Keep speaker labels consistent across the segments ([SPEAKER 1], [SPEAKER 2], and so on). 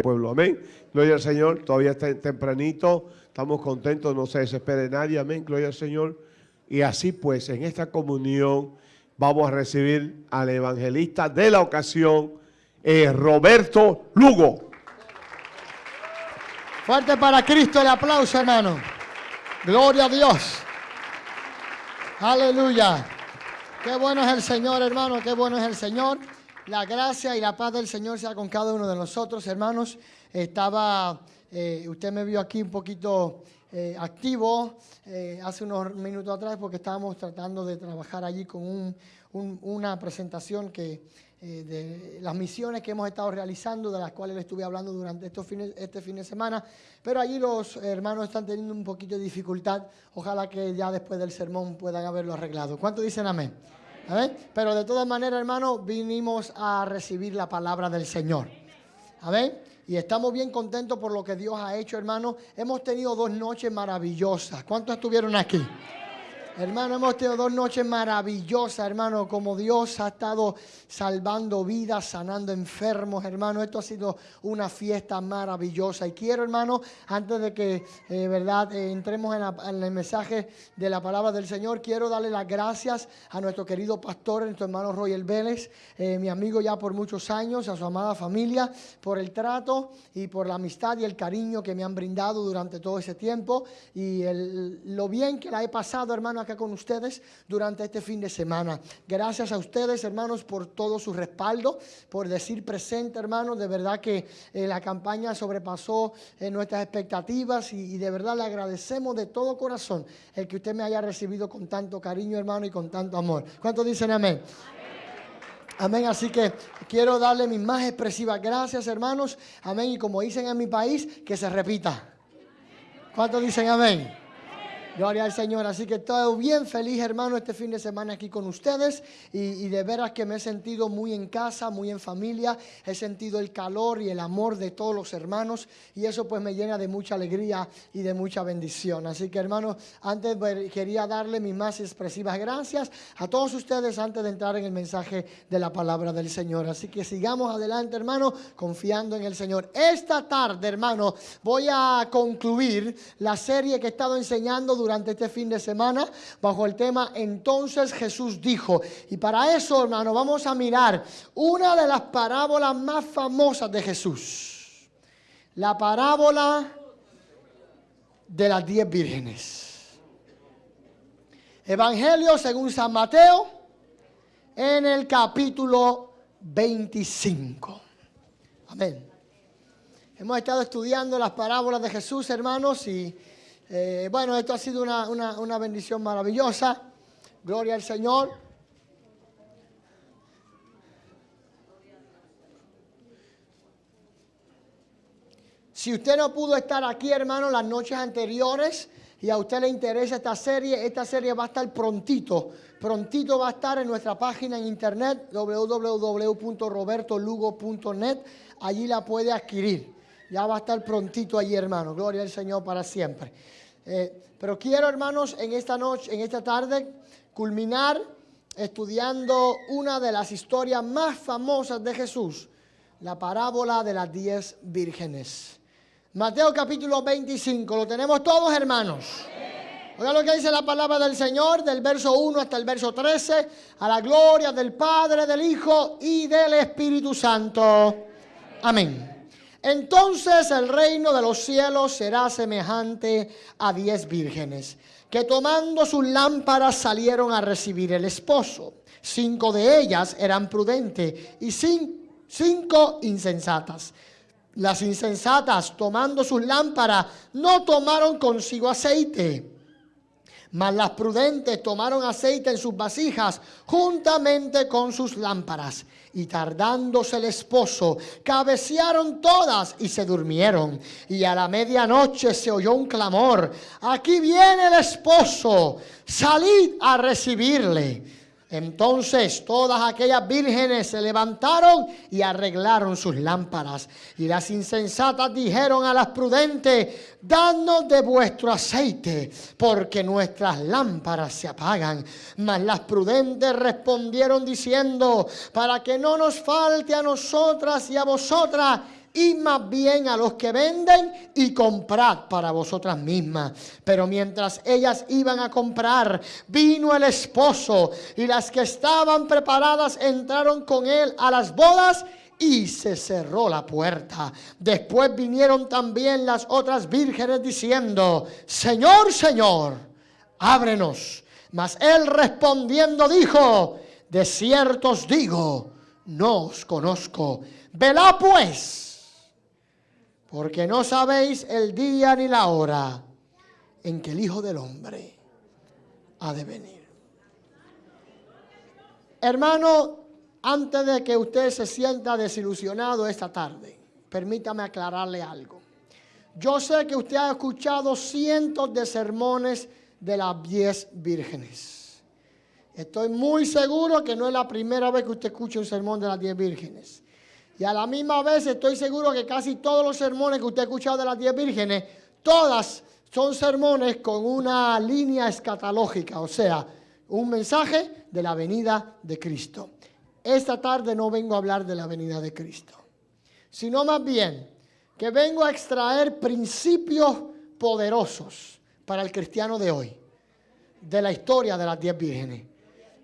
[SPEAKER 1] pueblo. Amén. Gloria al Señor. Todavía está tempranito. Estamos contentos. No se desespere nadie. Amén. Gloria al Señor. Y así pues, en esta comunión vamos a recibir al evangelista de la ocasión, eh, Roberto Lugo.
[SPEAKER 2] Fuerte para Cristo el aplauso, hermano. Gloria a Dios. Aleluya. Qué bueno es el Señor, hermano. Qué bueno es el Señor. La gracia y la paz del Señor sea con cada uno de nosotros, hermanos. Estaba, eh, usted me vio aquí un poquito eh, activo eh, hace unos minutos atrás porque estábamos tratando de trabajar allí con una presentación que de las misiones que hemos estado realizando, de las cuales le estuve hablando durante estos fines, este fin de semana. Pero allí los hermanos están teniendo un poquito de dificultad. Ojalá que ya después del sermón puedan haberlo arreglado. ¿Cuánto dicen amén? Pero de todas maneras, hermano, vinimos a recibir la palabra del Señor. Amén. Y estamos bien contentos por lo que Dios ha hecho, hermano. Hemos tenido dos noches maravillosas. ¿Cuántos estuvieron aquí? Hermano, hemos tenido dos noches maravillosas, hermano, como Dios ha estado salvando vidas, sanando enfermos, hermano. Esto ha sido una fiesta maravillosa. Y quiero, hermano, antes de que, eh, verdad, eh, entremos en, el mensaje de la palabra del Señor, quiero darle las gracias a nuestro querido pastor, nuestro hermano Royal Vélez, eh, mi amigo ya por muchos años, a su amada familia, por el trato y por la amistad y el cariño que me han brindado durante todo ese tiempo y lo bien que la he pasado, hermano acá con ustedes durante este fin de semana. Gracias a ustedes, hermanos, por todo su respaldo, por decir presente, hermanos. De verdad que eh, la campaña sobrepasó eh, nuestras expectativas y, de verdad le agradecemos de todo corazón el que usted me haya recibido con tanto cariño, hermano, y con tanto amor. ¿Cuántos dicen amén? Amén, así que quiero darle mis más expresivas gracias, hermanos. Amén, y como dicen en mi país, que se repita. ¿Cuántos dicen amén? Gloria al Señor. Así que estoy bien feliz, hermano, este fin de semana aquí con ustedes. Y, de veras que me he sentido muy en casa, muy en familia. He sentido el calor y el amor de todos los hermanos. Y eso pues me llena de mucha alegría y de mucha bendición. Así que, hermano, antes pues, quería darle mis más expresivas gracias a todos ustedes antes de entrar en el mensaje de la palabra del Señor. Así que sigamos adelante, hermano, confiando en el Señor. Esta tarde, hermano, voy a concluir la serie que he estado enseñando durante este fin de semana bajo el tema Entonces Jesús dijo. Y para eso, hermano, vamos a mirar una de las parábolas más famosas de Jesús. La parábola de las diez vírgenes. Evangelio según San Mateo en el capítulo 25. Amén. Hemos estado estudiando las parábolas de Jesús, hermanos, y eh, bueno, esto ha sido una, bendición maravillosa. Gloria al Señor. Si usted no pudo estar aquí, hermano, las noches anteriores y a usted le interesa esta serie, esta serie va a estar prontito. Prontito va a estar en nuestra página en internet www.robertolugo.net. Allí la puede adquirir. Ya va a estar prontito allí, hermano. Gloria al Señor para siempre. Eh, pero quiero, hermanos, en esta noche, en esta tarde, culminar estudiando una de las historias más famosas de Jesús, la parábola de las diez vírgenes. Mateo capítulo 25, lo tenemos todos, hermanos. Oiga lo que dice la palabra del Señor, del verso 1 hasta el verso 13, a la gloria del Padre, del Hijo y del Espíritu Santo. Amén. Entonces el reino de los cielos será semejante a diez vírgenes, que tomando sus lámparas salieron a recibir el esposo. Cinco de ellas eran prudentes y cinco insensatas. Las insensatas, tomando sus lámparas, no tomaron consigo aceite. Mas las prudentes tomaron aceite en sus vasijas juntamente con sus lámparas. Y tardándose el esposo, cabecearon todas y se durmieron. Y a la medianoche se oyó un clamor, aquí viene el esposo, salid a recibirle. Entonces todas aquellas vírgenes se levantaron y arreglaron sus lámparas. Y las insensatas dijeron a las prudentes, danos de vuestro aceite, porque nuestras lámparas se apagan. Mas las prudentes respondieron diciendo, para que no nos falte a nosotras y a vosotras, y más bien a los que venden y comprad para vosotras mismas. Pero mientras ellas iban a comprar, vino el esposo y las que estaban preparadas entraron con él a las bodas y se cerró la puerta. Después vinieron también las otras vírgenes diciendo, Señor, Señor, ábrenos. Mas él respondiendo dijo, de cierto os digo, no os conozco. Velá pues porque no sabéis el día ni la hora en que el Hijo del Hombre ha de venir. Hermano, antes de que usted se sienta desilusionado esta tarde, permítame aclararle algo. Yo sé que usted ha escuchado cientos de sermones de las diez vírgenes. Estoy muy seguro que no es la primera vez que usted escucha un sermón de las diez vírgenes. Y a la misma vez estoy seguro que casi todos los sermones que usted ha escuchado de las diez vírgenes, todas son sermones con una línea escatológica, o sea, un mensaje de la venida de Cristo. Esta tarde no vengo a hablar de la venida de Cristo, sino más bien que vengo a extraer principios poderosos para el cristiano de hoy, de la historia de las diez vírgenes.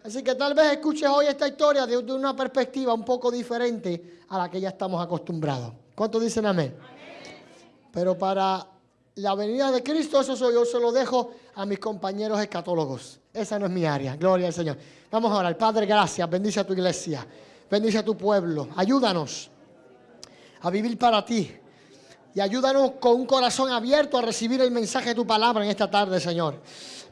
[SPEAKER 2] Así que tal vez escuches hoy esta historia de, una perspectiva un poco diferente a la que ya estamos acostumbrados. ¿Cuántos dicen amén? Pero para la venida de Cristo, eso soy, yo se lo dejo a mis compañeros escatólogos. Esa no es mi área. Gloria al Señor. Vamos ahora. El Padre, gracias. Bendice a tu iglesia. Bendice a tu pueblo. Ayúdanos a vivir para ti. Y ayúdanos con un corazón abierto a recibir el mensaje de tu palabra en esta tarde, Señor.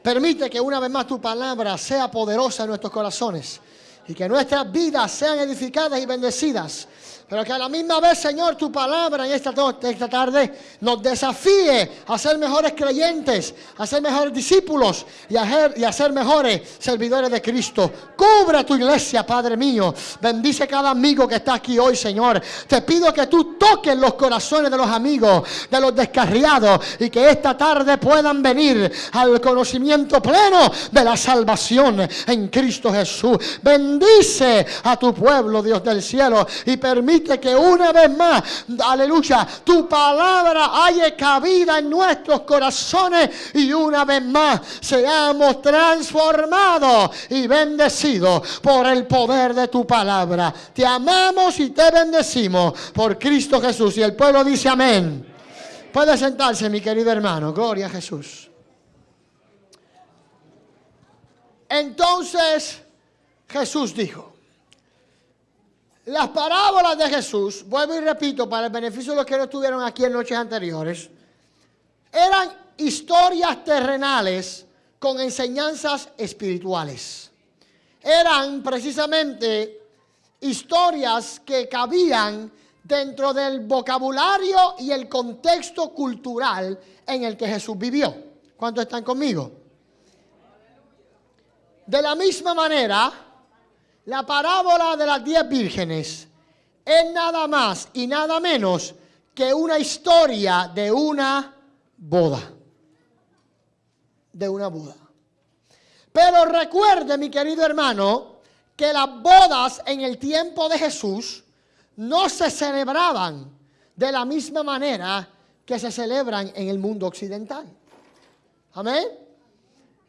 [SPEAKER 2] Permite que una vez más tu palabra sea poderosa en nuestros corazones y que nuestras vidas sean edificadas y bendecidas pero que a la misma vez, Señor, tu palabra en esta, esta tarde nos desafíe a ser mejores creyentes, a ser mejores discípulos y a, ser, y a mejores servidores de Cristo. Cubre tu iglesia, Padre mío. Bendice cada amigo que está aquí hoy, Señor. Te pido que tú toques los corazones de los amigos, de los descarriados y que esta tarde puedan venir al conocimiento pleno de la salvación en Cristo Jesús. Bendice a tu pueblo, Dios del cielo, y permite que una vez más, aleluya, tu palabra haya cabida en nuestros corazones y una vez más seamos transformados y bendecidos por el poder de tu palabra. Te amamos y te bendecimos por Cristo Jesús. Y el pueblo dice amén. Puede sentarse, mi querido hermano. Gloria a Jesús. Entonces Jesús dijo, las parábolas de Jesús, vuelvo y repito, para el beneficio de los que no estuvieron aquí en noches anteriores, eran historias terrenales con enseñanzas espirituales. Eran precisamente historias que cabían dentro del vocabulario y el contexto cultural en el que Jesús vivió. ¿Cuántos están conmigo? De la misma manera, la parábola de las diez vírgenes es nada más y nada menos que una historia de una boda. De una boda. Pero recuerde, mi querido hermano, que las bodas en el tiempo de Jesús no se celebraban de la misma manera que se celebran en el mundo occidental. Amén.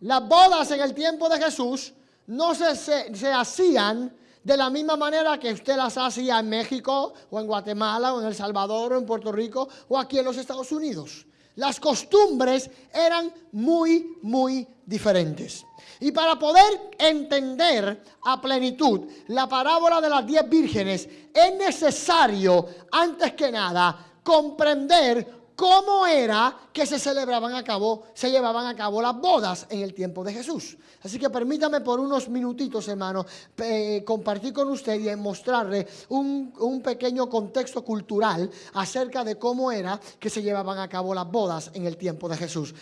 [SPEAKER 2] Las bodas en el tiempo de Jesús no se, se, hacían de la misma manera que usted las hacía en México o en Guatemala o en El Salvador o en Puerto Rico o aquí en los Estados Unidos. Las costumbres eran muy, muy diferentes. Y para poder entender a plenitud la parábola de las diez vírgenes, es necesario, antes que nada, comprender cómo era que se celebraban a cabo, se llevaban a cabo las bodas en el tiempo de Jesús. Así que permítame por unos minutitos, hermano, compartir con usted y mostrarle un, un pequeño contexto cultural acerca de cómo era que se llevaban a cabo las bodas en el tiempo de Jesús.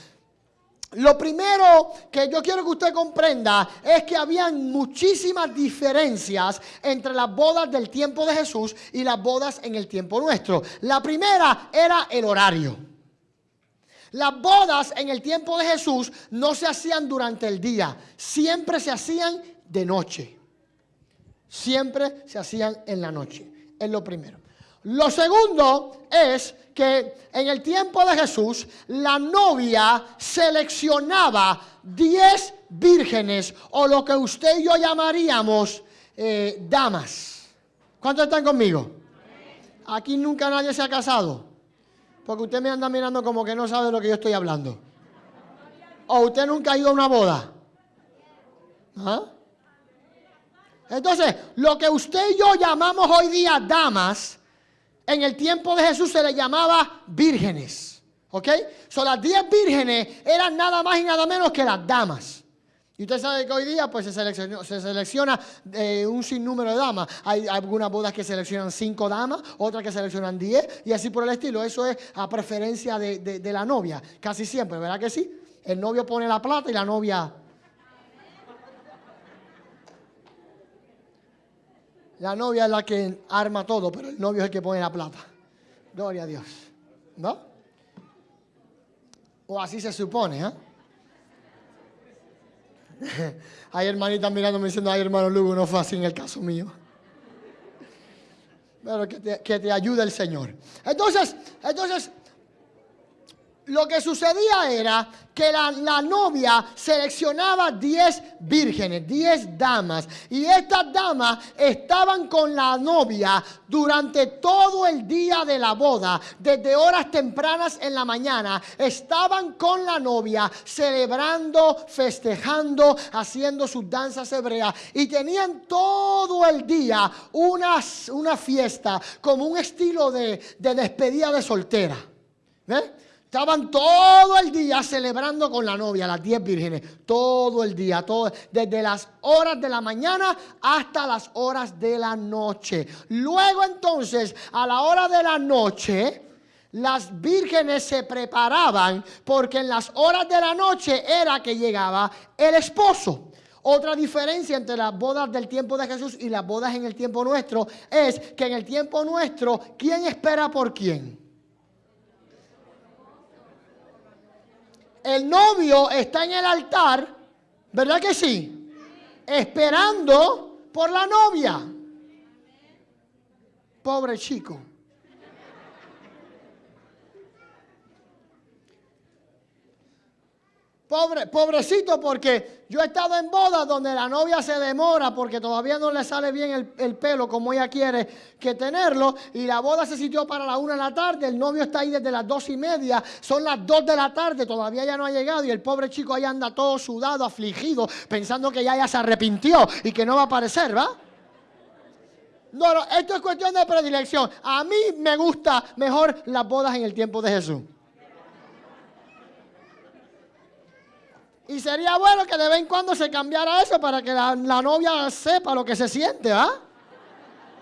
[SPEAKER 2] Lo primero que yo quiero que usted comprenda es que habían muchísimas diferencias entre las bodas del tiempo de Jesús y las bodas en el tiempo nuestro. La primera era el horario. Las bodas en el tiempo de Jesús no se hacían durante el día, siempre se hacían de noche. Siempre se hacían en la noche. Es lo primero. Lo segundo es que en el tiempo de Jesús la novia seleccionaba 10 vírgenes o lo que usted y yo llamaríamos eh, damas. ¿Cuántos están conmigo? Aquí nunca nadie se ha casado. Porque usted me anda mirando como que no sabe de lo que yo estoy hablando. O usted nunca ha ido a una boda. ¿Ah? Entonces, lo que usted y yo llamamos hoy día damas, en el tiempo de Jesús se le llamaba vírgenes. ¿Ok? Son las diez vírgenes eran nada más y nada menos que las damas. Y usted sabe que hoy día pues, se, se selecciona eh, un sinnúmero de damas. Hay algunas bodas que seleccionan cinco damas, otras que seleccionan diez, y así por el estilo. Eso es a preferencia de, de la novia, casi siempre, ¿verdad que sí? El novio pone la plata y la novia... La novia es la que arma todo, pero el novio es el que pone la plata. Gloria a Dios. ¿No? O así se supone, ¿eh? hay hermanitas mirándome diciendo, ay hermano Lugo, no fue así en el caso mío. Pero que te, que te ayude el Señor. Entonces, entonces, lo que sucedía era que la, novia seleccionaba 10 vírgenes, 10 damas. Y estas damas estaban con la novia durante todo el día de la boda, desde horas tempranas en la mañana. Estaban con la novia celebrando, festejando, haciendo sus danzas hebreas. Y tenían todo el día una, una fiesta como un estilo de, de despedida de soltera. ¿Ves? Estaban todo el día celebrando con la novia, las diez vírgenes. Todo el día, todo, desde las horas de la mañana hasta las horas de la noche. Luego entonces, a la hora de la noche, las vírgenes se preparaban porque en las horas de la noche era que llegaba el esposo. Otra diferencia entre las bodas del tiempo de Jesús y las bodas en el tiempo nuestro es que en el tiempo nuestro, ¿quién espera por quién? El novio está en el altar, ¿verdad que sí? Esperando por la novia. Pobre chico. Pobre, pobrecito porque yo he estado en bodas donde la novia se demora porque todavía no le sale bien el, pelo como ella quiere que tenerlo y la boda se sitió para la una de la tarde, el novio está ahí desde las dos y media, son las dos de la tarde, todavía ya no ha llegado y el pobre chico ahí anda todo sudado, afligido, pensando que ya, ya se arrepintió y que no va a aparecer, ¿va? No, no, esto es cuestión de predilección. A mí me gusta mejor las bodas en el tiempo de Jesús. Y sería bueno que de vez en cuando se cambiara eso para que la, novia sepa lo que se siente, ¿ah?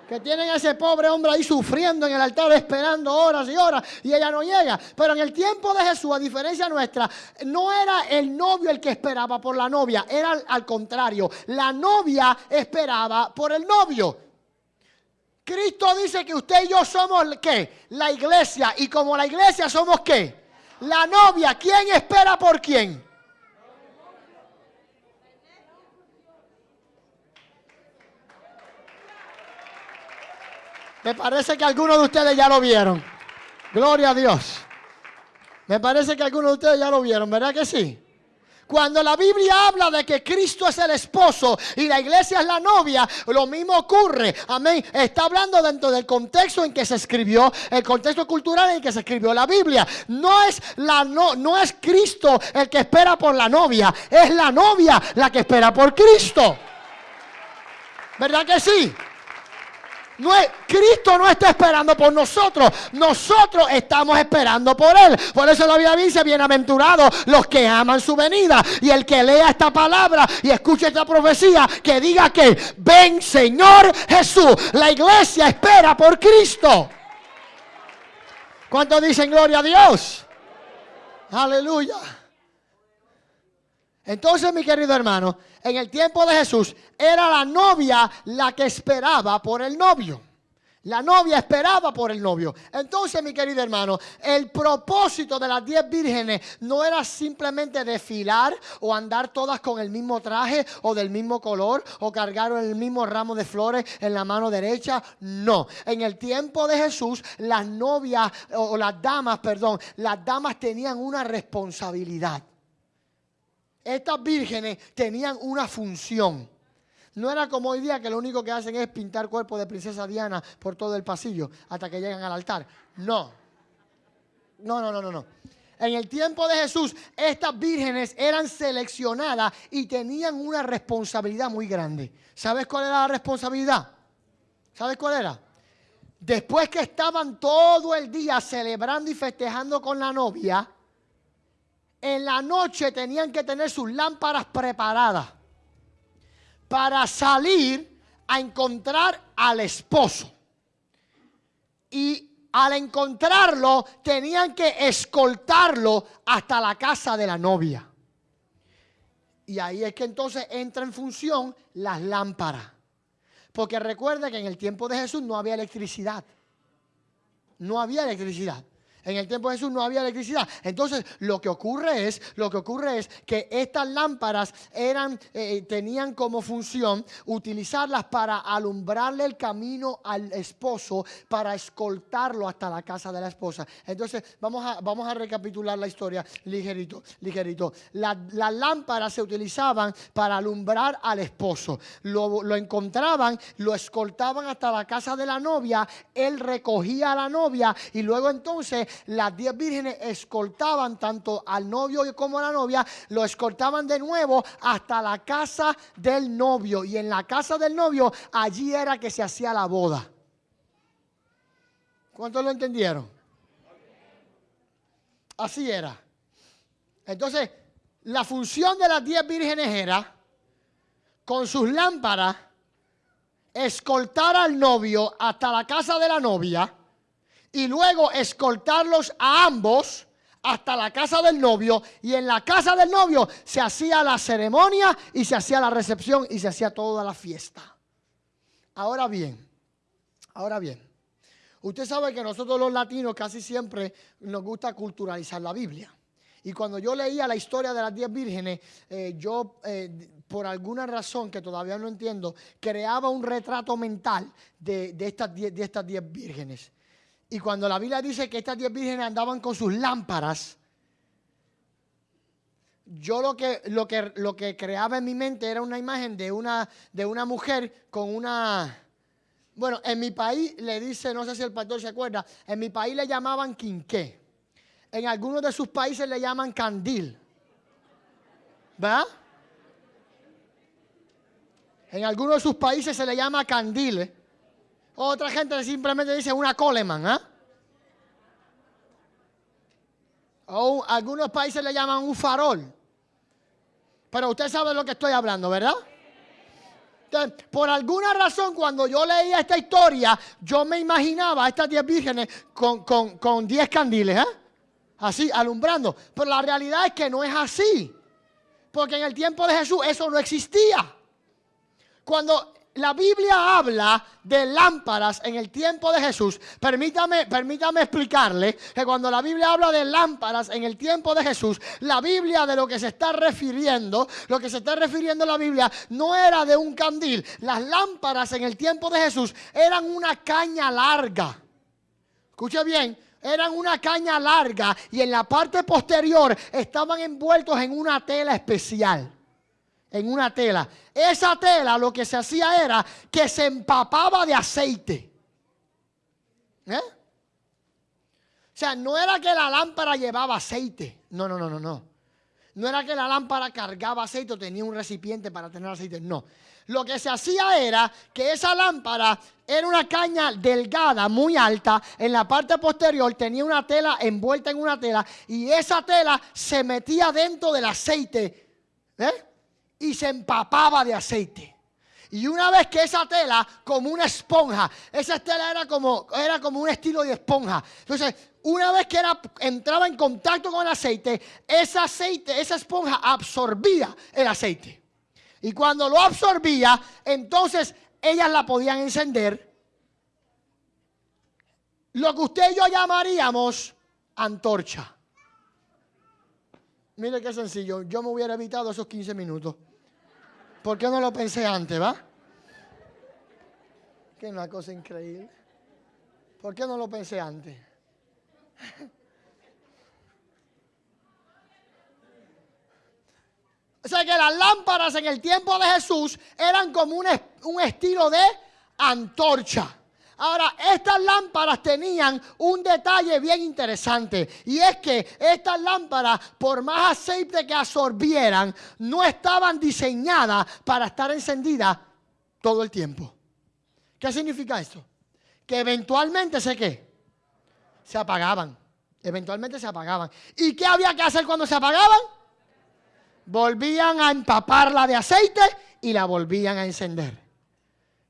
[SPEAKER 2] Que tienen a ese pobre hombre ahí sufriendo en el altar, esperando horas y horas, y ella no llega. Pero en el tiempo de Jesús, a diferencia nuestra, no era el novio el que esperaba por la novia, era al contrario. La novia esperaba por el novio. Cristo dice que usted y yo somos, ¿qué? La iglesia. Y como la iglesia somos, ¿qué? La novia. ¿Quién espera por quién? Me parece que algunos de ustedes ya lo vieron. Gloria a Dios. Me parece que algunos de ustedes ya lo vieron, ¿verdad que sí? Cuando la Biblia habla de que Cristo es el esposo y la iglesia es la novia, lo mismo ocurre. Amén. Está hablando dentro del contexto en que se escribió, el contexto cultural en que se escribió la Biblia. No es la no, no es Cristo el que espera por la novia, es la novia la que espera por Cristo. ¿Verdad que sí? No es, Cristo no está esperando por nosotros, nosotros estamos esperando por Él. Por eso la Biblia dice, bienaventurados los que aman su venida. Y el que lea esta palabra y escuche esta profecía, que diga que ven Señor Jesús. La iglesia espera por Cristo. ¿Cuántos dicen gloria a Dios? Aleluya. Entonces, mi querido hermano, en el tiempo de Jesús era la novia la que esperaba por el novio. La novia esperaba por el novio. Entonces, mi querido hermano, el propósito de las diez vírgenes no era simplemente desfilar o andar todas con el mismo traje o del mismo color o cargar el mismo ramo de flores en la mano derecha. No. En el tiempo de Jesús, las novias o las damas, perdón, las damas tenían una responsabilidad. Estas vírgenes tenían una función. No era como hoy día que lo único que hacen es pintar cuerpo de princesa Diana por todo el pasillo hasta que llegan al altar. No. No, no, no, no, no. En el tiempo de Jesús, estas vírgenes eran seleccionadas y tenían una responsabilidad muy grande. ¿Sabes cuál era la responsabilidad? ¿Sabes cuál era? Después que estaban todo el día celebrando y festejando con la novia, en la noche tenían que tener sus lámparas preparadas para salir a encontrar al esposo. Y al encontrarlo tenían que escoltarlo hasta la casa de la novia. Y ahí es que entonces entra en función las lámparas. Porque recuerda que en el tiempo de Jesús no había electricidad. No había electricidad. En el tiempo de Jesús no había electricidad. Entonces, lo que ocurre es, lo que ocurre es que estas lámparas eran, eh, tenían como función utilizarlas para alumbrarle el camino al esposo, para escoltarlo hasta la casa de la esposa. Entonces, vamos a, vamos a recapitular la historia ligerito, ligerito. las lámparas se utilizaban para alumbrar al esposo. Lo, lo encontraban, lo escoltaban hasta la casa de la novia, él recogía a la novia y luego entonces las diez vírgenes escoltaban tanto al novio como a la novia, lo escoltaban de nuevo hasta la casa del novio. Y en la casa del novio, allí era que se hacía la boda. ¿Cuántos lo entendieron? Así era. Entonces, la función de las diez vírgenes era, con sus lámparas, escoltar al novio hasta la casa de la novia y luego escoltarlos a ambos hasta la casa del novio y en la casa del novio se hacía la ceremonia y se hacía la recepción y se hacía toda la fiesta. Ahora bien, ahora bien, usted sabe que nosotros los latinos casi siempre nos gusta culturalizar la Biblia. Y cuando yo leía la historia de las diez vírgenes, eh, yo, eh, por alguna razón que todavía no entiendo, creaba un retrato mental de, de estas diez vírgenes. Y cuando la Biblia dice que estas diez vírgenes andaban con sus lámparas, yo lo que, lo que, lo que creaba en mi mente era una imagen de una, de una mujer con una... Bueno, en mi país le dice, no sé si el pastor se acuerda, en mi país le llamaban quinqué. En algunos de sus países le llaman candil. ¿Verdad? En algunos de sus países se le llama candil. Otra gente simplemente dice una Coleman, ¿ah? O algunos países le llaman un farol. Pero usted sabe de lo que estoy hablando, ¿verdad? Por alguna razón, cuando yo leía esta historia, yo me imaginaba a estas diez vírgenes con, con, diez candiles, ¿eh? Así, alumbrando. Pero la realidad es que no es así. Porque en el tiempo de Jesús eso no existía. Cuando la Biblia habla de lámparas en el tiempo de Jesús. Permítame, permítame explicarle que cuando la Biblia habla de lámparas en el tiempo de Jesús, la Biblia de lo que se está refiriendo, lo que se está refiriendo la Biblia no era de un candil. Las lámparas en el tiempo de Jesús eran una caña larga. Escuche bien, eran una caña larga y en la parte posterior estaban envueltos en una tela especial en una tela. Esa tela lo que se hacía era que se empapaba de aceite. ¿Eh? O sea, no era que la lámpara llevaba aceite. No, no, no, no, no. No era que la lámpara cargaba aceite o tenía un recipiente para tener aceite. No. Lo que se hacía era que esa lámpara era una caña delgada, muy alta. En la parte posterior tenía una tela envuelta en una tela. Y esa tela se metía dentro del aceite. ¿Eh? Y se empapaba de aceite. Y una vez que esa tela, como una esponja, esa tela era como, era como un estilo de esponja. Entonces, una vez que era, entraba en contacto con el aceite, ese aceite, esa esponja absorbía el aceite. Y cuando lo absorbía, entonces ellas la podían encender lo que usted y yo llamaríamos antorcha. Mire qué sencillo, yo me hubiera evitado esos 15 minutos. ¿Por qué no lo pensé antes, va? Que es una cosa increíble. ¿Por qué no lo pensé antes? O sea que las lámparas en el tiempo de Jesús eran como un, un estilo de antorcha. Ahora, estas lámparas tenían un detalle bien interesante y es que estas lámparas, por más aceite que absorbieran, no estaban diseñadas para estar encendidas todo el tiempo. ¿Qué significa esto? Que eventualmente se qué? Se apagaban. Eventualmente se apagaban. ¿Y qué había que hacer cuando se apagaban? volvían a empaparla de aceite y la volvían a encender.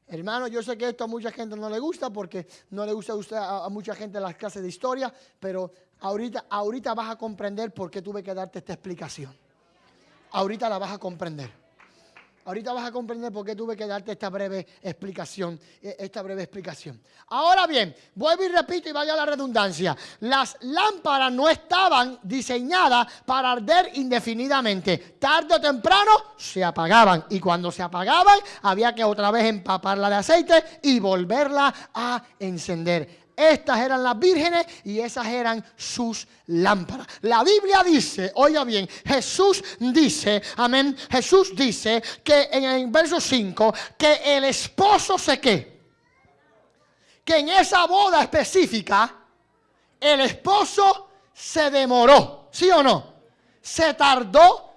[SPEAKER 2] Hermano, yo sé que esto a mucha gente no le gusta porque no le gusta a, a mucha gente las clases de historia, pero ahorita, ahorita vas a comprender por qué tuve que darte esta explicación. Ahorita la vas a comprender. Ahorita vas a comprender por qué tuve que darte esta breve explicación, e, esta breve explicación. Ahora bien, vuelvo y repito y vaya la redundancia. Las lámparas no estaban diseñadas para arder indefinidamente. Tarde o temprano se apagaban y cuando se apagaban había que otra vez empaparla de aceite y volverla a encender. Estas eran las vírgenes y esas eran sus lámparas. La Biblia dice, oiga bien, Jesús dice, amén, Jesús dice que en el verso 5, que el esposo se qué. Que en esa boda específica, el esposo se demoró, ¿sí o no? Se tardó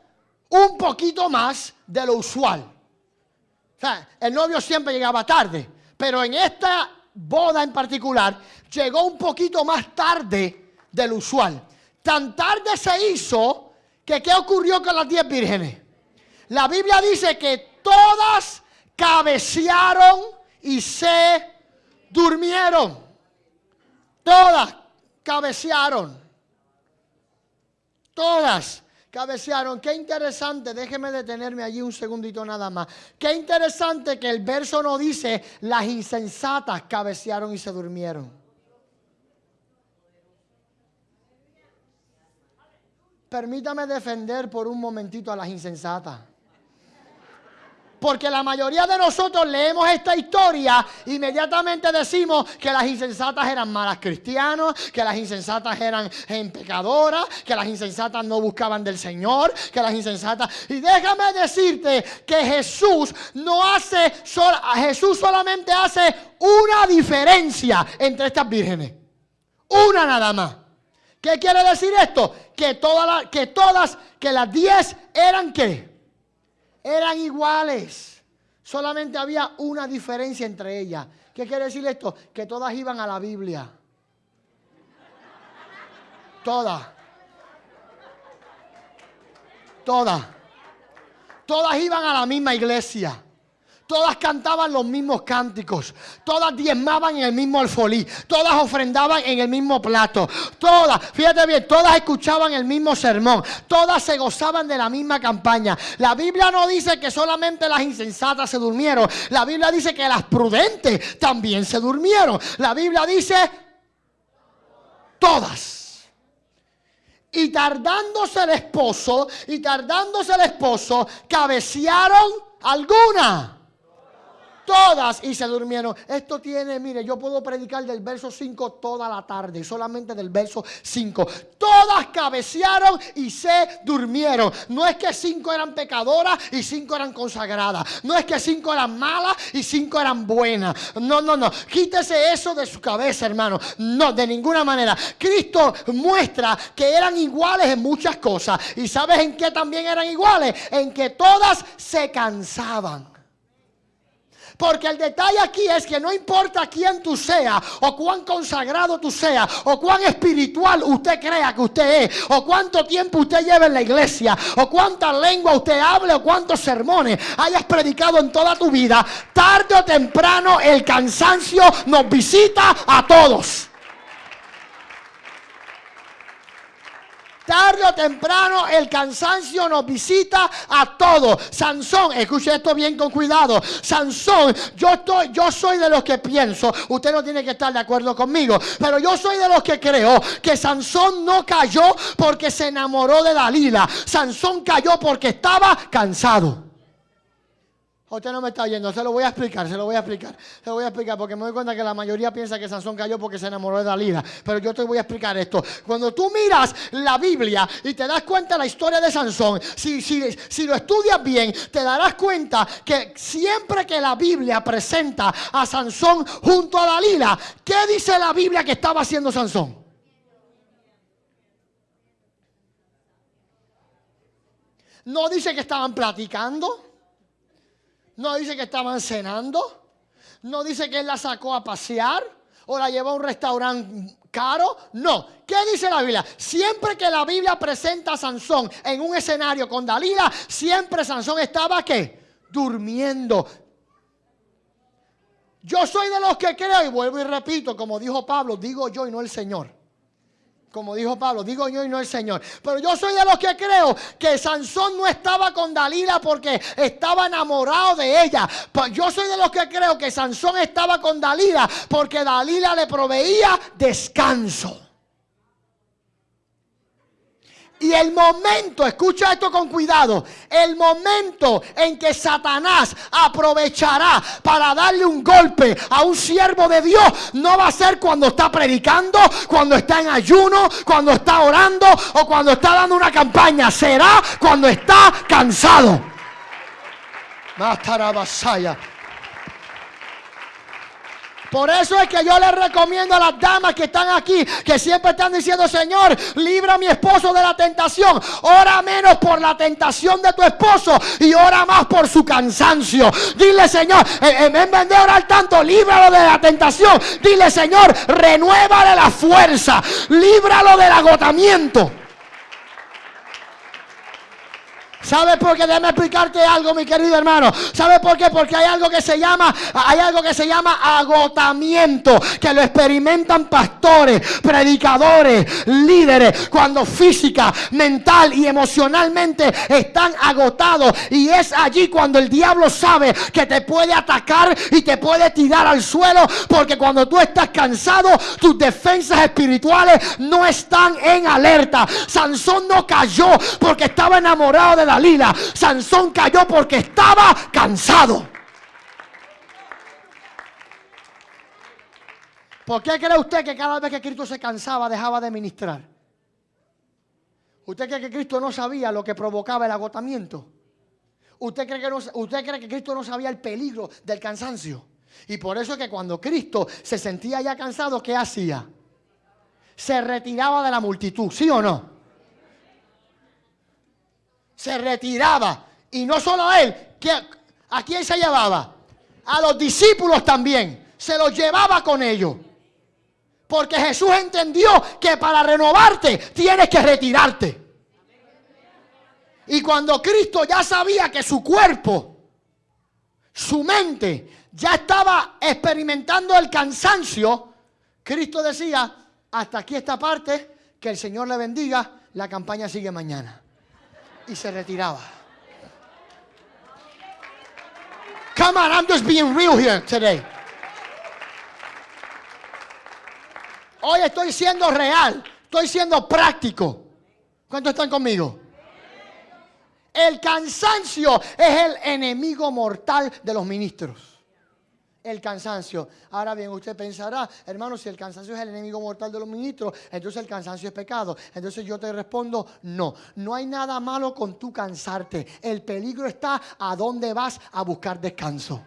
[SPEAKER 2] un poquito más de lo usual. O sea, el novio siempre llegaba tarde, pero en esta boda en particular llegó un poquito más tarde del usual. Tan tarde se hizo que ¿qué ocurrió con las diez vírgenes? La Biblia dice que todas cabecearon y se durmieron. Todas cabecearon. Todas cabecearon. Qué interesante, déjeme detenerme allí un segundito nada más. Qué interesante que el verso no dice las insensatas cabecearon y se durmieron. Permítame defender por un momentito a las insensatas. Porque la mayoría de nosotros leemos esta historia, inmediatamente decimos que las insensatas eran malas cristianos, que las insensatas eran pecadoras, que las insensatas no buscaban del Señor, que las insensatas... Y déjame decirte que Jesús no hace, Jesús solamente hace una diferencia entre estas vírgenes. Una nada más. ¿Qué quiere decir esto? Que, todas, que todas, que las diez eran qué? Eran iguales. Solamente había una diferencia entre ellas. ¿Qué quiere decir esto? Que todas iban a la Biblia. Todas. Todas. Todas iban a la misma iglesia. Todas cantaban los mismos cánticos. Todas diezmaban en el mismo alfolí. Todas ofrendaban en el mismo plato. Todas, fíjate bien, todas escuchaban el mismo sermón. Todas se gozaban de la misma campaña. La Biblia no dice que solamente las insensatas se durmieron. La Biblia dice que las prudentes también se durmieron. La Biblia dice todas. Y tardándose el esposo, y tardándose el esposo, cabecearon alguna todas y se durmieron. Esto tiene, mire, yo puedo predicar del verso 5 toda la tarde, solamente del verso 5. Todas cabecearon y se durmieron. No es que cinco eran pecadoras y cinco eran consagradas. No es que cinco eran malas y cinco eran buenas. No, no, no. Quítese eso de su cabeza, hermano. No, de ninguna manera. Cristo muestra que eran iguales en muchas cosas. ¿Y sabes en qué también eran iguales? En que todas se cansaban. Porque el detalle aquí es que no importa quién tú seas, o cuán consagrado tú seas, o cuán espiritual usted crea que usted es, o cuánto tiempo usted lleva en la iglesia, o cuánta lengua usted hable, o cuántos sermones hayas predicado en toda tu vida, tarde o temprano el cansancio nos visita a todos. Tarde o temprano el cansancio nos visita a todos. Sansón, escuche esto bien con cuidado. Sansón, yo estoy, yo soy de los que pienso, usted no tiene que estar de acuerdo conmigo, pero yo soy de los que creo que Sansón no cayó porque se enamoró de Dalila. Sansón cayó porque estaba cansado. Usted no me está oyendo, se lo voy a explicar, se lo voy a explicar, se lo voy a explicar porque me doy cuenta que la mayoría piensa que Sansón cayó porque se enamoró de Dalila, pero yo te voy a explicar esto. Cuando tú miras la Biblia y te das cuenta de la historia de Sansón, si, si, si lo estudias bien, te darás cuenta que siempre que la Biblia presenta a Sansón junto a Dalila, ¿qué dice la Biblia que estaba haciendo Sansón? No dice que estaban platicando. No dice que estaban cenando. No dice que él la sacó a pasear o la llevó a un restaurante caro. No. ¿Qué dice la Biblia? Siempre que la Biblia presenta a Sansón en un escenario con Dalila, siempre Sansón estaba qué? Durmiendo. Yo soy de los que creo, y vuelvo y repito, como dijo Pablo, digo yo y no el Señor como dijo Pablo, digo yo y no el Señor. Pero yo soy de los que creo que Sansón no estaba con Dalila porque estaba enamorado de ella. Yo soy de los que creo que Sansón estaba con Dalila porque Dalila le proveía descanso. Y el momento, escucha esto con cuidado, el momento en que Satanás aprovechará para darle un golpe a un siervo de Dios, no va a ser cuando está predicando, cuando está en ayuno, cuando está orando o cuando está dando una campaña, será cuando está cansado. Por eso es que yo les recomiendo a las damas que están aquí, que siempre están diciendo, Señor, libra a mi esposo de la tentación. Ora menos por la tentación de tu esposo y ora más por su cansancio. Dile, Señor, en vez de orar tanto, líbralo de la tentación. Dile, Señor, renuévale la fuerza, líbralo del agotamiento. ¿Sabe por qué? Déjame explicarte algo, mi querido hermano. ¿Sabe por qué? Porque hay algo que se llama, hay algo que se llama agotamiento, que lo experimentan pastores, predicadores, líderes, cuando física, mental y emocionalmente están agotados. Y es allí cuando el diablo sabe que te puede atacar y te puede tirar al suelo, porque cuando tú estás cansado, tus defensas espirituales no están en alerta. Sansón no cayó porque estaba enamorado de la Sansón cayó porque estaba cansado. ¿Por qué cree usted que cada vez que Cristo se cansaba dejaba de ministrar? ¿Usted cree que Cristo no sabía lo que provocaba el agotamiento? ¿Usted cree que, usted cree que Cristo no sabía el peligro del cansancio? Y por eso es que cuando Cristo se sentía ya cansado, ¿qué hacía? Se retiraba de la multitud, ¿sí o no? Se retiraba. Y no solo a él, ¿a quién se llevaba? A los discípulos también. Se los llevaba con ellos. Porque Jesús entendió que para renovarte tienes que retirarte. Y cuando Cristo ya sabía que su cuerpo, su mente, ya estaba experimentando el cansancio, Cristo decía, hasta aquí esta parte, que el Señor le bendiga, la campaña sigue mañana y se retiraba. Come on, I'm just being real here today. Hoy estoy siendo real, estoy siendo práctico. ¿Cuántos están conmigo? El cansancio es el enemigo mortal de los ministros el cansancio. Ahora bien, usted pensará, hermano, si el cansancio es el enemigo mortal de los ministros, entonces el cansancio es pecado. Entonces yo te respondo, no, no hay nada malo con tu cansarte. El peligro está a dónde vas a buscar descanso.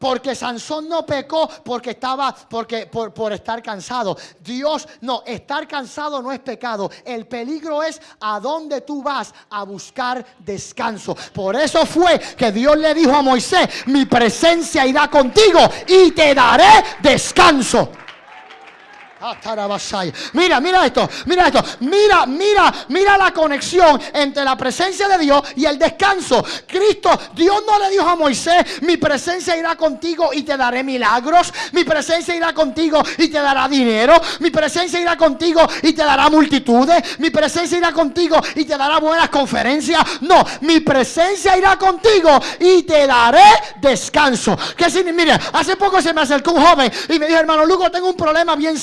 [SPEAKER 2] Porque Sansón no pecó porque estaba, porque, por, por, estar cansado. Dios, no, estar cansado no es pecado. El peligro es a dónde tú vas a buscar descanso. Por eso fue que Dios le dijo a Moisés, mi presencia irá contigo y te daré descanso. Mira, mira esto, mira esto, mira, mira, mira la conexión entre la presencia de Dios y el descanso. Cristo, Dios no le dijo a Moisés, mi presencia irá contigo y te daré milagros, mi presencia irá contigo y te dará dinero, mi presencia irá contigo y te dará multitudes, mi presencia irá contigo y te dará buenas conferencias. No, mi presencia irá contigo y te daré descanso. ¿Qué significa? Mira, hace poco se me acercó un joven y me dijo, hermano Lugo, tengo un problema bien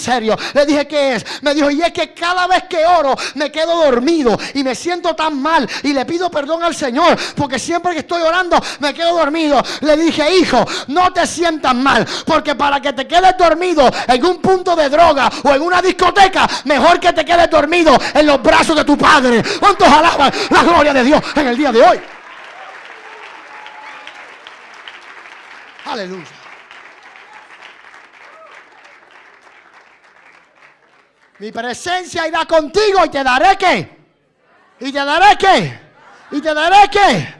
[SPEAKER 2] Le dije, ¿qué es? Me dijo, y es que cada vez que oro me quedo dormido y me siento tan mal y le pido perdón al Señor porque siempre que estoy orando me quedo dormido. Le dije, hijo, no te sientas mal porque para que te quedes dormido en un punto de droga o en una discoteca, mejor que te quedes dormido en los brazos de tu padre. ¿Cuántos alaban la gloria de Dios en el día de hoy? Aleluya. Mi presencia irá contigo y te daré qué. Y te daré qué. Y te daré qué.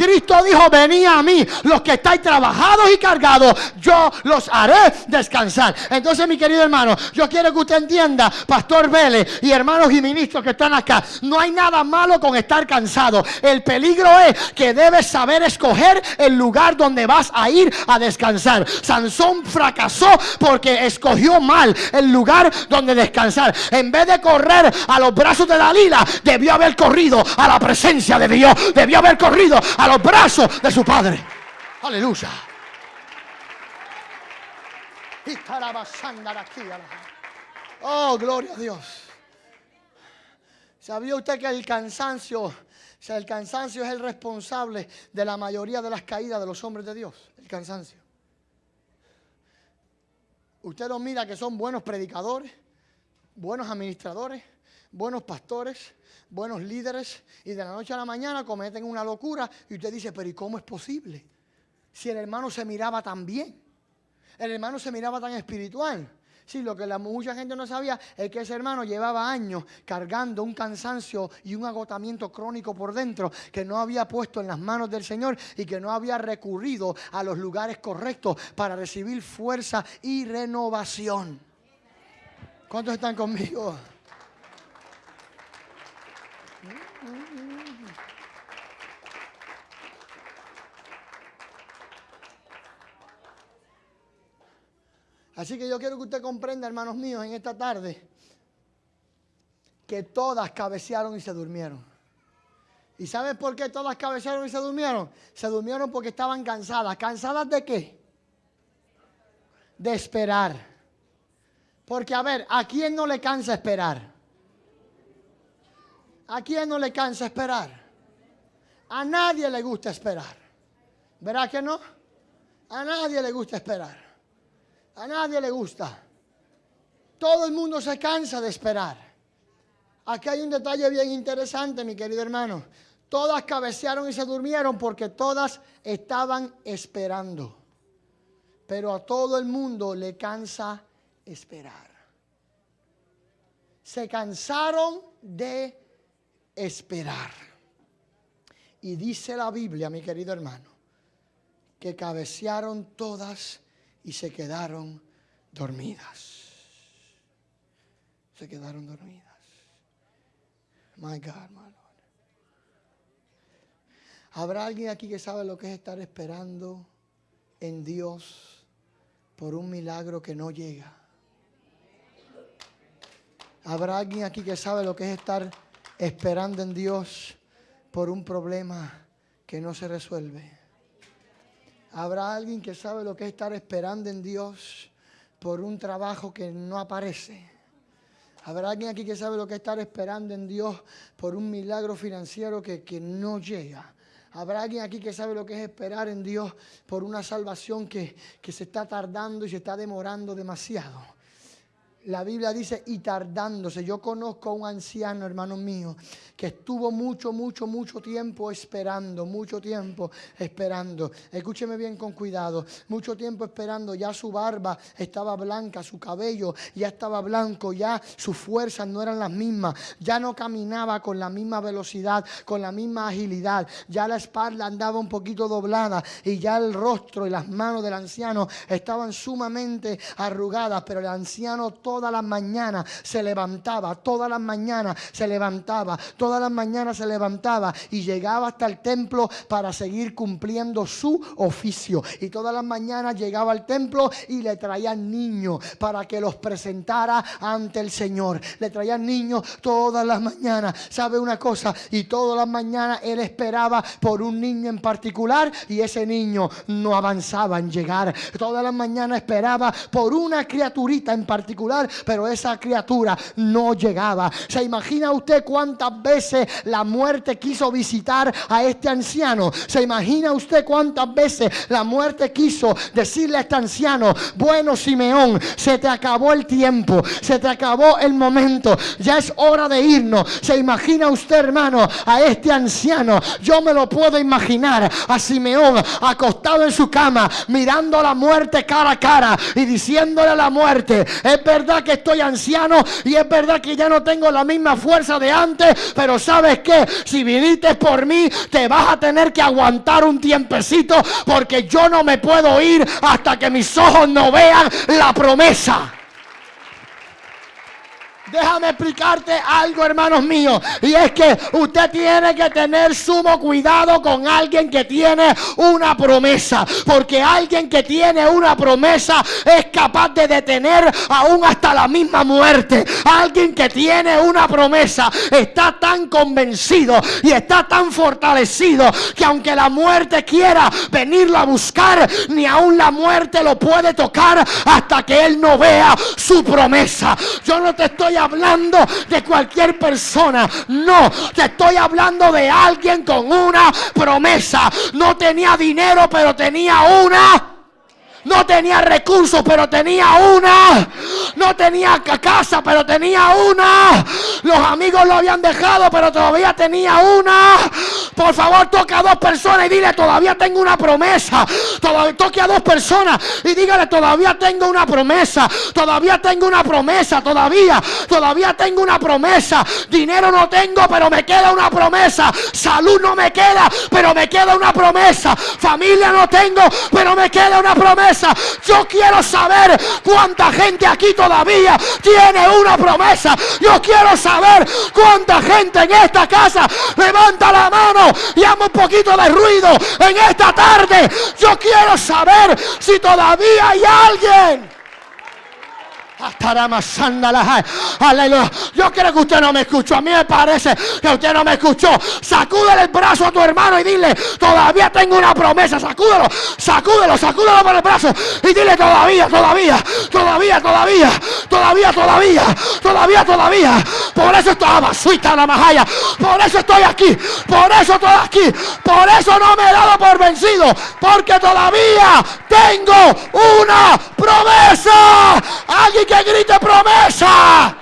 [SPEAKER 2] Cristo dijo, venid a mí, los que estáis trabajados y cargados, yo los haré descansar. Entonces, mi querido hermano, yo quiero que usted entienda, Pastor Vélez y hermanos y ministros que están acá, no hay nada malo con estar cansado. El peligro es que debes saber escoger el lugar donde vas a ir a descansar. Sansón fracasó porque escogió mal el lugar donde descansar. En vez de correr a los brazos de Dalila, debió haber corrido a la presencia de Dios. Debió haber corrido a los brazos de su Padre. Aleluya. Oh, gloria a Dios. ¿Sabía usted que el cansancio, o sea, el cansancio es el responsable de la mayoría de las caídas de los hombres de Dios? El cansancio. Usted los mira que son buenos predicadores, buenos administradores, buenos pastores, buenos líderes y de la noche a la mañana cometen una locura y usted dice, pero ¿y cómo es posible? Si el hermano se miraba tan bien, el hermano se miraba tan espiritual. Sí, lo que la, mucha gente no sabía es que ese hermano llevaba años cargando un cansancio y un agotamiento crónico por dentro que no había puesto en las manos del Señor y que no había recurrido a los lugares correctos para recibir fuerza y renovación. ¿Cuántos están conmigo? Así que yo quiero que usted comprenda, hermanos míos, en esta tarde, que todas cabecearon y se durmieron. ¿Y sabes por qué todas cabecearon y se durmieron? Se durmieron porque estaban cansadas. ¿Cansadas de qué? De esperar. Porque a ver, ¿a quién no le cansa esperar? ¿A quién no le cansa esperar? A nadie le gusta esperar. ¿Verdad que no? A nadie le gusta esperar. A nadie le gusta. Todo el mundo se cansa de esperar. Aquí hay un detalle bien interesante, mi querido hermano. Todas cabecearon y se durmieron porque todas estaban esperando. Pero a todo el mundo le cansa esperar. Se cansaron de esperar. Y dice la Biblia, mi querido hermano, que cabecearon todas y se quedaron dormidas. Se quedaron dormidas. My God, my Lord. ¿Habrá alguien aquí que sabe lo que es estar esperando en Dios por un milagro que no llega? ¿Habrá alguien aquí que sabe lo que es estar esperando en Dios por un problema que no se resuelve? Habrá alguien que sabe lo que es estar esperando en Dios por un trabajo que no aparece. Habrá alguien aquí que sabe lo que es estar esperando en Dios por un milagro financiero que, que no llega. Habrá alguien aquí que sabe lo que es esperar en Dios por una salvación que, que se está tardando y se está demorando demasiado. La Biblia dice, y tardándose. Yo conozco a un anciano, hermano mío, que estuvo mucho, mucho, mucho tiempo esperando, mucho tiempo esperando. Escúcheme bien con cuidado. Mucho tiempo esperando. Ya su barba estaba blanca, su cabello ya estaba blanco, ya sus fuerzas no eran las mismas. Ya no caminaba con la misma velocidad, con la misma agilidad. Ya la espalda andaba un poquito doblada y ya el rostro y las manos del anciano estaban sumamente arrugadas. Pero el anciano todas las mañanas se levantaba, todas las mañanas se levantaba, todas las mañanas se levantaba y llegaba hasta el templo para seguir cumpliendo su oficio. Y todas las mañanas llegaba al templo y le traían niños para que los presentara ante el Señor. Le traían niños todas las mañanas. ¿Sabe una cosa? Y todas las mañanas él esperaba por un niño en particular y ese niño no avanzaba en llegar. Todas las mañanas esperaba por una criaturita en particular, pero esa criatura no llegaba. ¿Se imagina usted cuántas veces la muerte quiso visitar a este anciano? ¿Se imagina usted cuántas veces la muerte quiso decirle a este anciano, bueno Simeón, se te acabó el tiempo, se te acabó el momento, ya es hora de irnos. ¿Se imagina usted, hermano, a este anciano? Yo me lo puedo imaginar a Simeón acostado en su cama, mirando a la muerte cara a cara y diciéndole a la muerte, es verdad que estoy anciano y es verdad que ya no tengo la misma fuerza de antes, pero sabes que si viniste por mí, te vas a tener que aguantar un tiempecito porque yo no me puedo ir hasta que mis ojos no vean la promesa. Déjame explicarte algo, hermanos míos. Y es que usted tiene que tener sumo cuidado con alguien que tiene una promesa. Porque alguien que tiene una promesa es capaz de detener aún hasta la misma muerte. Alguien que tiene una promesa está tan convencido y está tan fortalecido que aunque la muerte quiera venirlo a buscar, ni aún la muerte lo puede tocar hasta que él no vea su promesa. Yo no te estoy hablando de cualquier persona. No, te estoy hablando de alguien con una promesa. No tenía dinero, pero tenía una no tenía recursos, pero tenía una. No tenía casa, pero tenía una. Los amigos lo habían dejado, pero todavía tenía una. Por favor, toque a dos personas y dile, todavía tengo una promesa. Todavía, toque a dos personas y dígale, todavía tengo una promesa. Todavía tengo una promesa, todavía. Todavía tengo una promesa. Dinero no tengo, pero me queda una promesa. Salud no me queda, pero me queda una promesa. Familia no tengo, pero me queda una promesa. Yo quiero saber cuánta gente aquí todavía tiene una promesa. Yo quiero saber cuánta gente en esta casa levanta la mano y haga un poquito de ruido en esta tarde. Yo quiero saber si todavía hay alguien Aleluya. Yo creo que usted no me escuchó. A mí me parece que usted no me escuchó. Sacúdele el brazo a tu hermano y dile, todavía tengo una promesa. Sacúdelo, sacúdelo, sacúdelo por el brazo. Y dile, todavía, todavía, todavía, todavía, todavía, todavía, todavía, todavía. Por eso estaba suita la majaya. Por eso estoy aquí. Por eso estoy aquí. Por eso no me he dado por vencido. Porque todavía tengo una promesa. Alguien que grite promesa.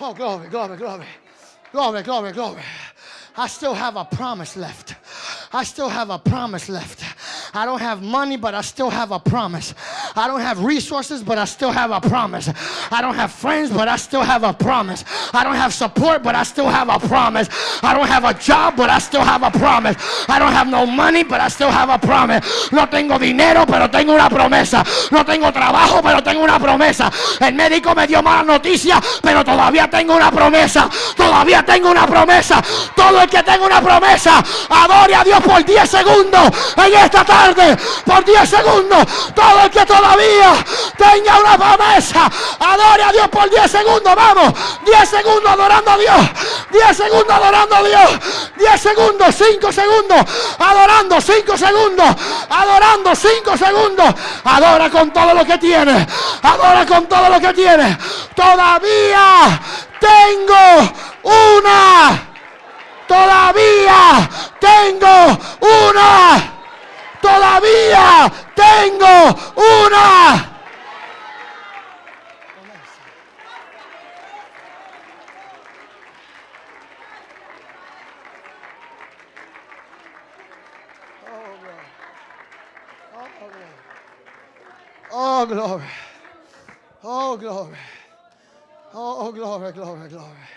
[SPEAKER 2] Oh, oh, glory, glory, glory. Glory, glory, glory. I still have a promise left. I still have a promise left. I don't have money, but I still have a promise. I don't have resources, but I still have a promise. I don't have friends, but I still have a promise. I don't have support, but I still have a promise. I don't have a job, but I still have a promise. I don't have no money, but I still have a promise. No tengo dinero, pero tengo una promesa. No tengo trabajo, pero tengo una promesa. El médico me dio mala noticia, pero todavía tengo una promesa. Todavía tengo una promesa. Todo el que tenga una promesa, adore a Dios por 10 segundos en esta tarde por 10 segundos. Todo el que todavía tenga una promesa, adore a Dios por 10 segundos. Vamos, 10 segundos adorando a Dios. 10 segundos adorando a Dios. 10 segundos, 5 segundos, adorando 5 segundos, adorando 5 segundos. Adora con todo lo que tiene. Adora con todo lo que tiene. Todavía tengo una. Todavía tengo una todavía tengo una. Oh, glory. Oh, glory. Oh, glory, glory, glory.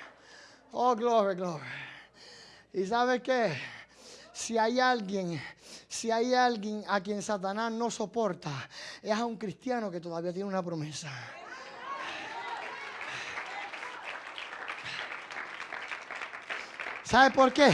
[SPEAKER 2] Oh, glory, glory. ¿Y sabe qué? si hay alguien, si hay alguien a quien Satanás no soporta, es a un cristiano que todavía tiene una promesa. ¿Sabe por qué?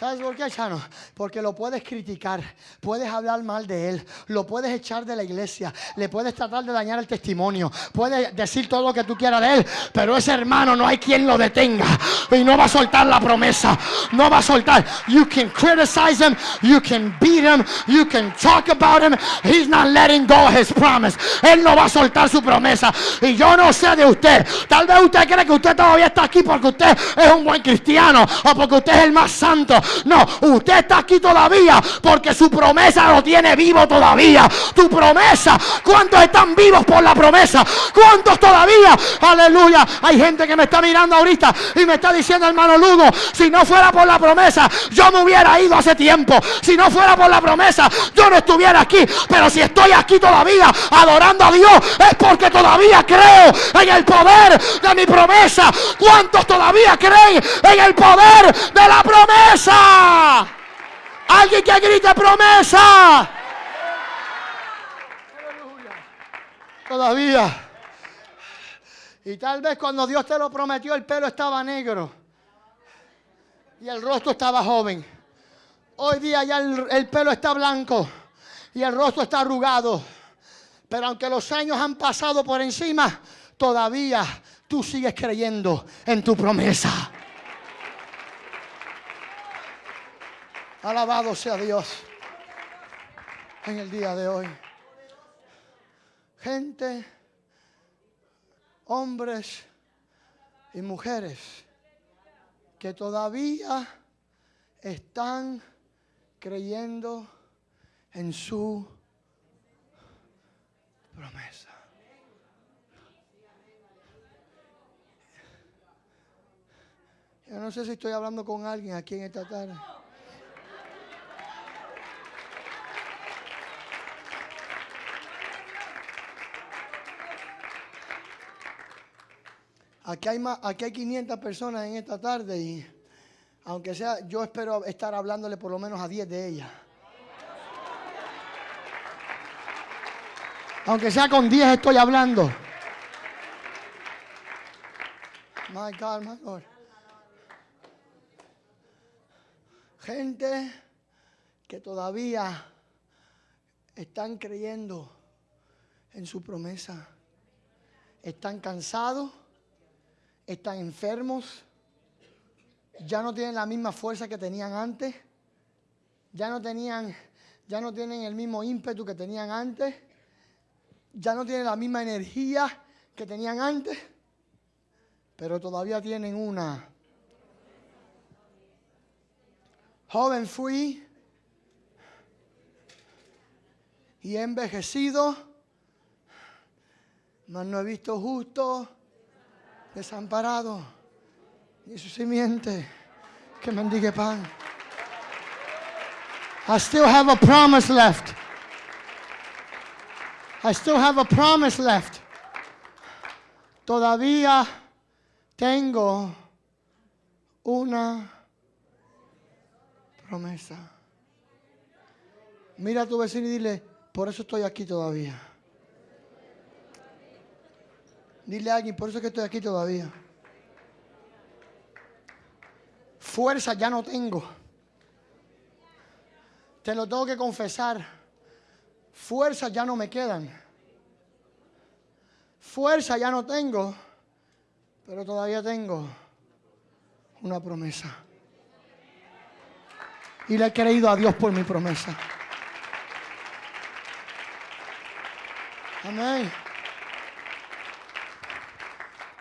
[SPEAKER 2] ¿Sabes por qué, Chano? Porque lo puedes criticar, puedes hablar mal de él, lo puedes echar de la iglesia, le puedes tratar de dañar el testimonio, puedes decir todo lo que tú quieras de él, pero ese hermano no hay quien lo detenga y no va a soltar la promesa, no va a soltar. You can criticize him, you can beat him, you can talk about him, he's not letting go his promise. Él no va a soltar su promesa. Y yo no sé de usted, tal vez usted cree que usted todavía está aquí porque usted es un buen cristiano o porque usted es el más santo. No, usted está aquí todavía porque su promesa lo tiene vivo todavía. Tu promesa, ¿cuántos están vivos por la promesa? ¿Cuántos todavía? Aleluya. Hay gente que me está mirando ahorita y me está diciendo, hermano Lugo, si no fuera por la promesa, yo me hubiera ido hace tiempo. Si no fuera por la promesa, yo no estuviera aquí. Pero si estoy aquí todavía adorando a Dios, es porque todavía creo en el poder de mi promesa. ¿Cuántos todavía creen en el poder de la promesa? Alguien que grite promesa. Todavía. Y tal vez cuando Dios te lo prometió el pelo estaba negro y el rostro estaba joven. Hoy día ya el, el pelo está blanco y el rostro está arrugado. Pero aunque los años han pasado por encima, todavía tú sigues creyendo en tu promesa. Alabado sea Dios en el día de hoy. Gente, hombres y mujeres que todavía están creyendo en su promesa. Yo no sé si estoy hablando con alguien aquí en esta tarde. Aquí hay, más, aquí hay 500 personas en esta tarde y aunque sea, yo espero estar hablándole por lo menos a 10 de ellas. Aunque sea con 10 estoy hablando. My God, my Lord. Gente que todavía están creyendo en su promesa. Están cansados están enfermos, ya no tienen la misma fuerza que tenían antes, ya no tenían, ya no tienen el mismo ímpetu que tenían antes, ya no tienen la misma energía que tenían antes, pero todavía tienen una. Joven fui y he envejecido, mas no he visto justo desamparado, y su simiente que mendigue pan. I still have a promise left. I still have a promise left. Todavía tengo una promesa. Mira a tu vecino y dile, por eso estoy aquí todavía. Dile a alguien, por eso es que estoy aquí todavía. Fuerza ya no tengo. Te lo tengo que confesar. Fuerzas ya no me quedan. Fuerza ya no tengo. Pero todavía tengo una promesa. Y le he creído a Dios por mi promesa. Amén.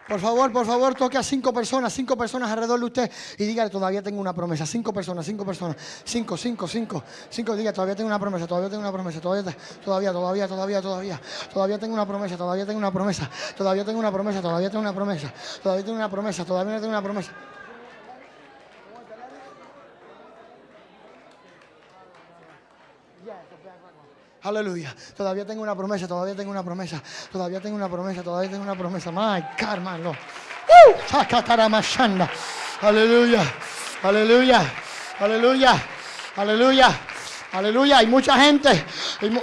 [SPEAKER 2] Por favor, por favor, toque a cinco personas, cinco personas alrededor de usted y dígale, todavía tengo una promesa. Cinco personas, cinco personas. Cinco, cinco, cinco. Cinco, diga, todavía tengo una promesa, todavía tengo una promesa, todavía, todavía, todavía, todavía, todavía. Todavía tengo una promesa, todavía tengo una promesa. Todavía tengo una promesa, todavía tengo una promesa. Todavía tengo una promesa, todavía tengo una promesa. Aleluya. Todavía tengo una promesa, todavía tengo una promesa, todavía tengo una promesa, todavía tengo una promesa. My God, hermano. ¡Uh! Aleluya. Aleluya. Aleluya. Aleluya. Aleluya, hay mucha gente,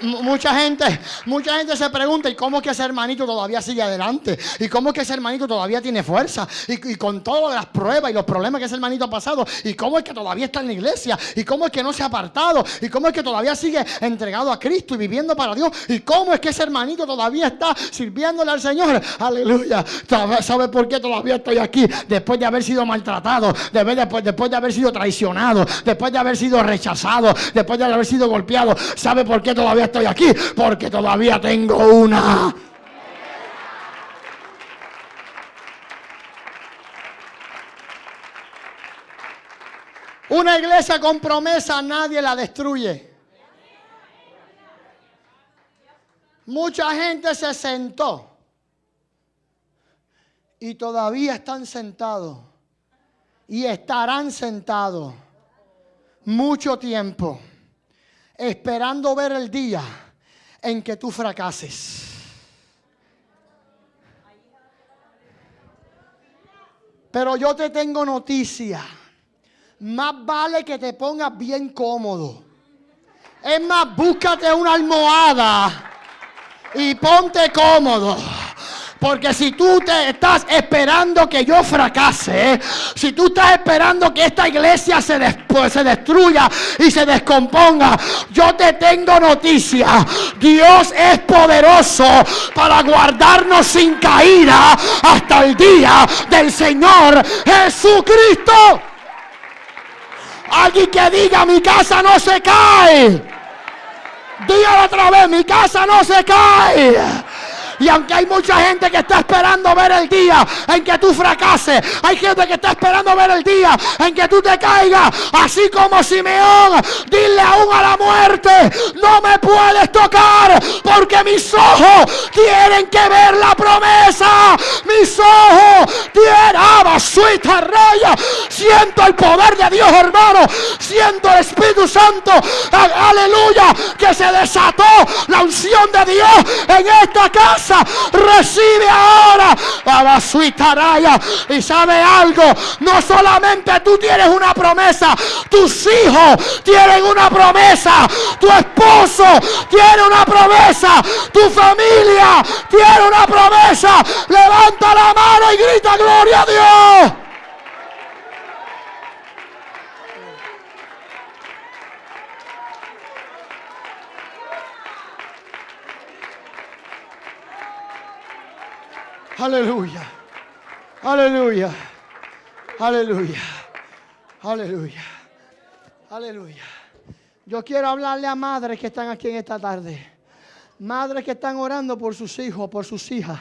[SPEAKER 2] mucha gente, mucha gente se pregunta, ¿y cómo es que ese hermanito todavía sigue adelante? ¿Y cómo es que ese hermanito todavía tiene fuerza? Y, con todas las pruebas y los problemas que ese hermanito ha pasado, ¿y cómo es que todavía está en la iglesia? ¿Y cómo es que no se ha apartado? ¿Y cómo es que todavía sigue entregado a Cristo y viviendo para Dios? ¿Y cómo es que ese hermanito todavía está sirviéndole al Señor? Aleluya. ¿Sabe por qué todavía estoy aquí? Después de haber sido maltratado, después, después de haber sido traicionado, después de haber sido rechazado, después de haber sido golpeado. ¿Sabe por qué todavía estoy aquí? Porque todavía tengo una. Una iglesia con promesa nadie la destruye. Mucha gente se sentó y todavía están sentados y estarán sentados mucho tiempo esperando ver el día en que tú fracases. Pero yo te tengo noticia. Más vale que te pongas bien cómodo. Es más, búscate una almohada y ponte cómodo. Porque si tú te estás esperando que yo fracase, si tú estás esperando que esta iglesia se, se destruya y se descomponga, yo te tengo noticia. Dios es poderoso para guardarnos sin caída hasta el día del Señor Jesucristo. Alguien que diga, mi casa no se cae. Dígalo otra vez, mi casa no se cae. Y aunque hay mucha gente que está esperando ver el día en que tú fracases, hay gente que está esperando ver el día en que tú te caigas, así como Simeón, dile aún a la muerte, no me puedes tocar porque mis ojos tienen que ver la promesa. Mis ojos tienen, ah, suita raya. Siento el poder de Dios, hermano. Siento el Espíritu Santo, aleluya, que se desató la unción de Dios en esta casa recibe ahora Abasuitaraya. Y sabe algo, no solamente tú tienes una promesa, tus hijos tienen una promesa, tu esposo tiene una promesa, tu familia tiene una promesa. Levanta la mano y grita gloria a Dios. Aleluya. Aleluya. Aleluya. Aleluya. Aleluya. Yo quiero hablarle a madres que están aquí en esta tarde. Madres que están orando por sus hijos, por sus hijas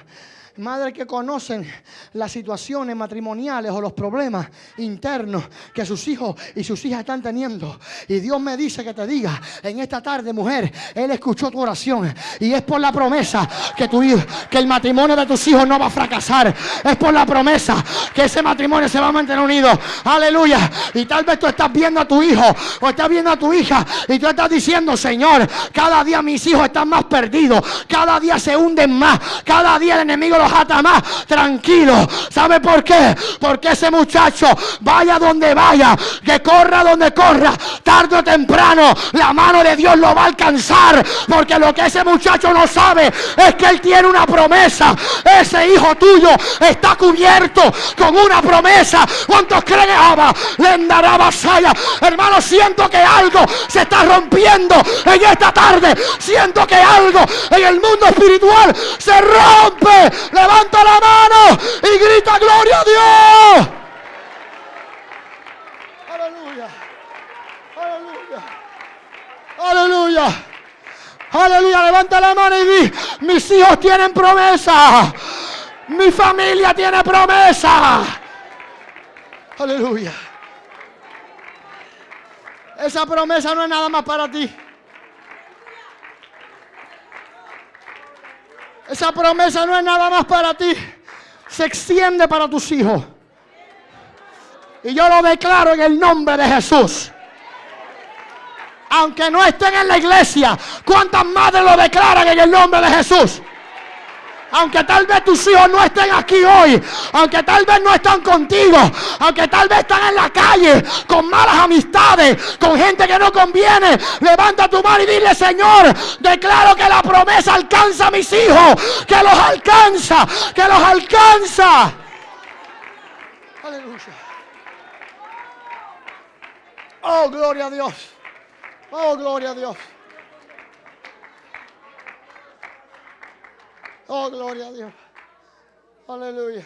[SPEAKER 2] madres que conocen las situaciones matrimoniales o los problemas internos que sus hijos y sus hijas están teniendo. Y Dios me dice que te diga en esta tarde, mujer, Él escuchó tu oración y es por la promesa que tu que el matrimonio de tus hijos no va a fracasar. Es por la promesa que ese matrimonio se va a mantener unido. Aleluya. Y tal vez tú estás viendo a tu hijo o estás viendo a tu hija y tú estás diciendo, Señor, cada día mis hijos están más perdidos, cada día se hunden más, cada día el enemigo los más. Tranquilo. ¿Sabe por qué? Porque ese muchacho, vaya donde vaya, que corra donde corra, tarde o temprano, la mano de Dios lo va a alcanzar. Porque lo que ese muchacho no sabe es que él tiene una promesa. Ese hijo tuyo está cubierto con una promesa. ¿Cuántos creen Abba? Vasalla. Hermano, siento que algo se está rompiendo en esta tarde. Siento que algo en el mundo espiritual se rompe levanta la mano y grita gloria a Dios. Aleluya. Aleluya. Aleluya. Aleluya. Levanta la mano y di, mis hijos tienen promesa. Mi familia tiene promesa. Aleluya. Esa promesa no es nada más para ti. Esa promesa no es nada más para ti. Se extiende para tus hijos. Y yo lo declaro en el nombre de Jesús. Aunque no estén en la iglesia, ¿cuántas madres lo declaran en el nombre de Jesús? Aunque tal vez tus hijos no estén aquí hoy, aunque tal vez no están contigo, aunque tal vez están en la calle con malas amistades, con gente que no conviene, levanta tu mano y dile, Señor, declaro que la promesa alcanza a mis hijos, que los alcanza, que los alcanza. Aleluya. Oh, gloria a Dios. Oh, gloria a Dios. Oh, gloria a Dios. Aleluya.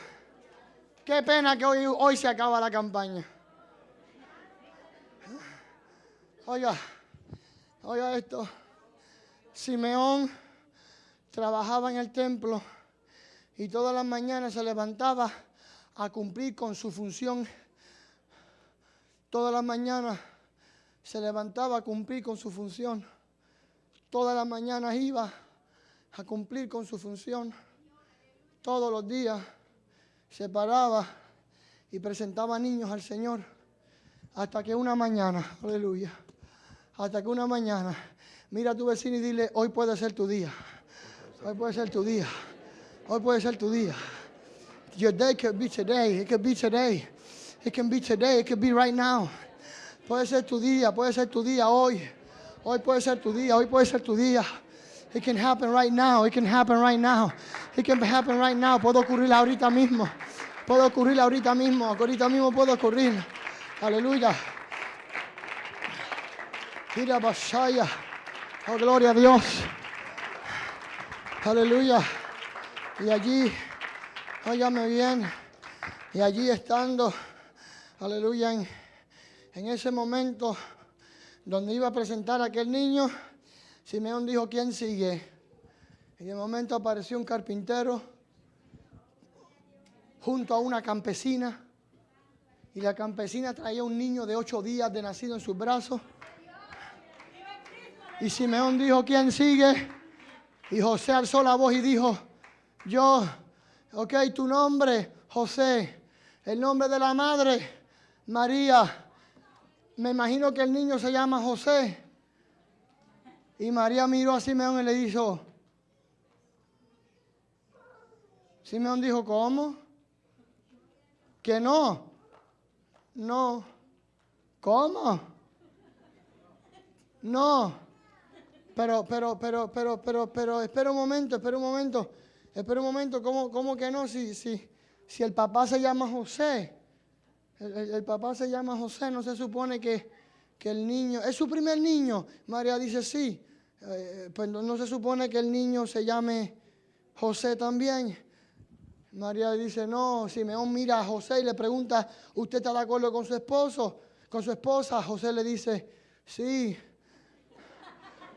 [SPEAKER 2] Qué pena que hoy, hoy se acaba la campaña. Oiga, oiga esto. Simeón trabajaba en el templo y todas las mañanas se levantaba a cumplir con su función. Todas las mañanas se levantaba a cumplir con su función. Todas las mañanas iba a cumplir con su función. Todos los días se paraba y presentaba niños al Señor. Hasta que una mañana, aleluya, hasta que una mañana, mira a tu vecino y dile, hoy puede ser tu día. Hoy puede ser tu día. Hoy puede ser tu día. Your day could be today. It could be today. It can be today. It could be right now. Puede ser tu día. Puede ser tu día hoy. Hoy puede ser tu día. Hoy puede ser tu día. It can happen right now. It can happen right now. It can happen right now. Puedo ocurrir ahorita mismo. Puedo ocurrir ahorita mismo. Ahorita mismo puedo ocurrir. Aleluya. Mira, Basaya. Oh, gloria a Dios. Aleluya. Y allí, óyame bien, y allí estando, aleluya, en, en ese momento donde iba a presentar a aquel niño, Simeón dijo, ¿quién sigue? En el momento apareció un carpintero junto a una campesina y la campesina traía un niño de ocho días de nacido en sus brazos. Y Simeón dijo, ¿quién sigue? Y José alzó la voz y dijo, yo, ok, tu nombre, José, el nombre de la madre, María. Me imagino que el niño se llama José. Y María miró a Simeón y le dijo, Simeón dijo, ¿cómo? Que no. No. ¿Cómo? No. Pero, pero, pero, pero, pero, pero, espera un momento, espera un momento. Espera un momento, ¿cómo, cómo que no? Si, si, si el papá se llama José. El, el- papá se llama José, no se supone que, que el niño, es su primer niño. María dice sí. Eh, pues no, no se supone que el niño se llame José también. María dice, no, Simeón mira a José y le pregunta, ¿usted está de acuerdo con su esposo? Con su esposa. José le dice, sí.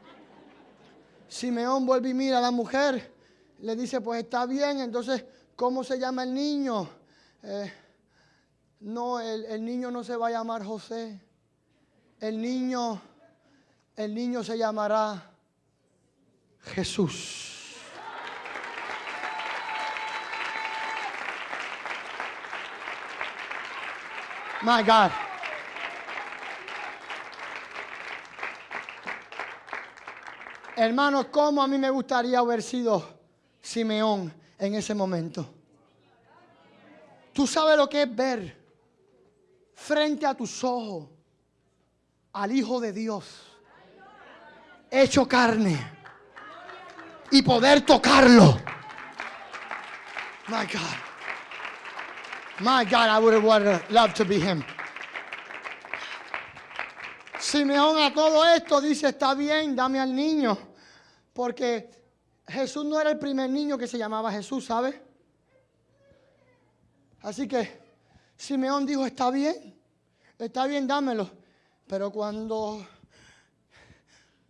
[SPEAKER 2] Simeón vuelve y mira a la mujer, le dice, pues está bien, entonces, ¿cómo se llama el niño? Eh, no, el, el niño no se va a llamar José. El niño, el niño se llamará Jesús. My God. Hermanos, ¿cómo a mí me gustaría haber sido Simeón en ese momento? Tú sabes lo que es ver frente a tus ojos al Hijo de Dios hecho carne y poder tocarlo. My God. My God, I would have loved to be him. Simeón a todo esto dice, está bien, dame al niño. Porque Jesús no era el primer niño que se llamaba Jesús, ¿sabe? Así que Simeón dijo, está bien, está bien, dámelo. Pero cuando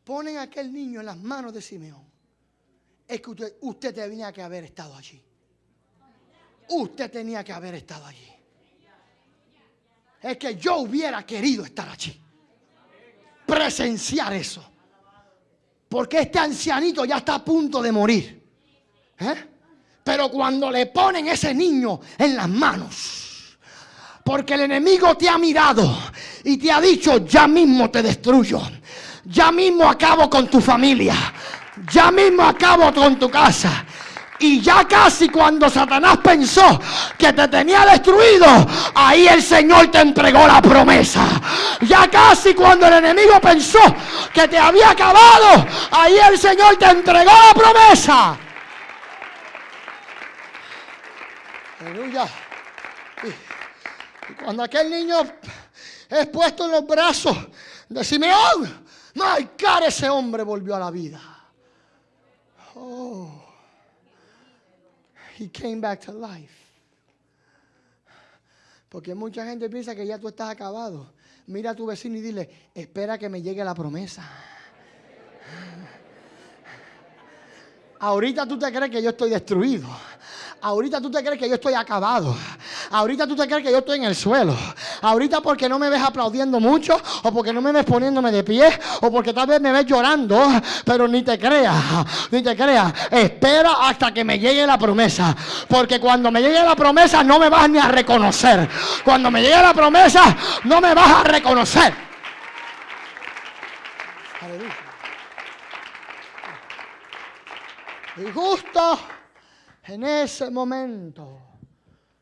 [SPEAKER 2] ponen aquel niño en las manos de Simeón, es que usted, tenía que haber estado allí. Usted tenía que haber estado allí. Es que yo hubiera querido estar allí. Presenciar eso. Porque este ancianito ya está a punto de morir. ¿Eh? Pero cuando le ponen ese niño en las manos, porque el enemigo te ha mirado y te ha dicho, ya mismo te destruyo, ya mismo acabo con tu familia, ya mismo acabo con tu casa. Y ya casi cuando Satanás pensó que te tenía destruido, ahí el Señor te entregó la promesa. Ya casi cuando el enemigo pensó que te había acabado, ahí el Señor te entregó la promesa. Aleluya. Y cuando aquel niño es puesto en los brazos de Simeón, my God, ese hombre volvió a la vida. Oh, he came back to life. Porque mucha gente piensa que ya tú estás acabado. Mira a tu vecino y dile, espera que me llegue la promesa. Ahorita tú te crees que yo estoy destruido. Ahorita tú te crees que yo estoy acabado. Ahorita tú te crees que yo estoy en el suelo. Ahorita porque no me ves aplaudiendo mucho, o porque no me ves poniéndome de pie, o porque tal vez me ves llorando, pero ni te creas, ni te creas. Espera hasta que me llegue la promesa. Porque cuando me llegue la promesa no me vas ni a reconocer. Cuando me llegue la promesa no me vas a reconocer. Y justo en ese momento,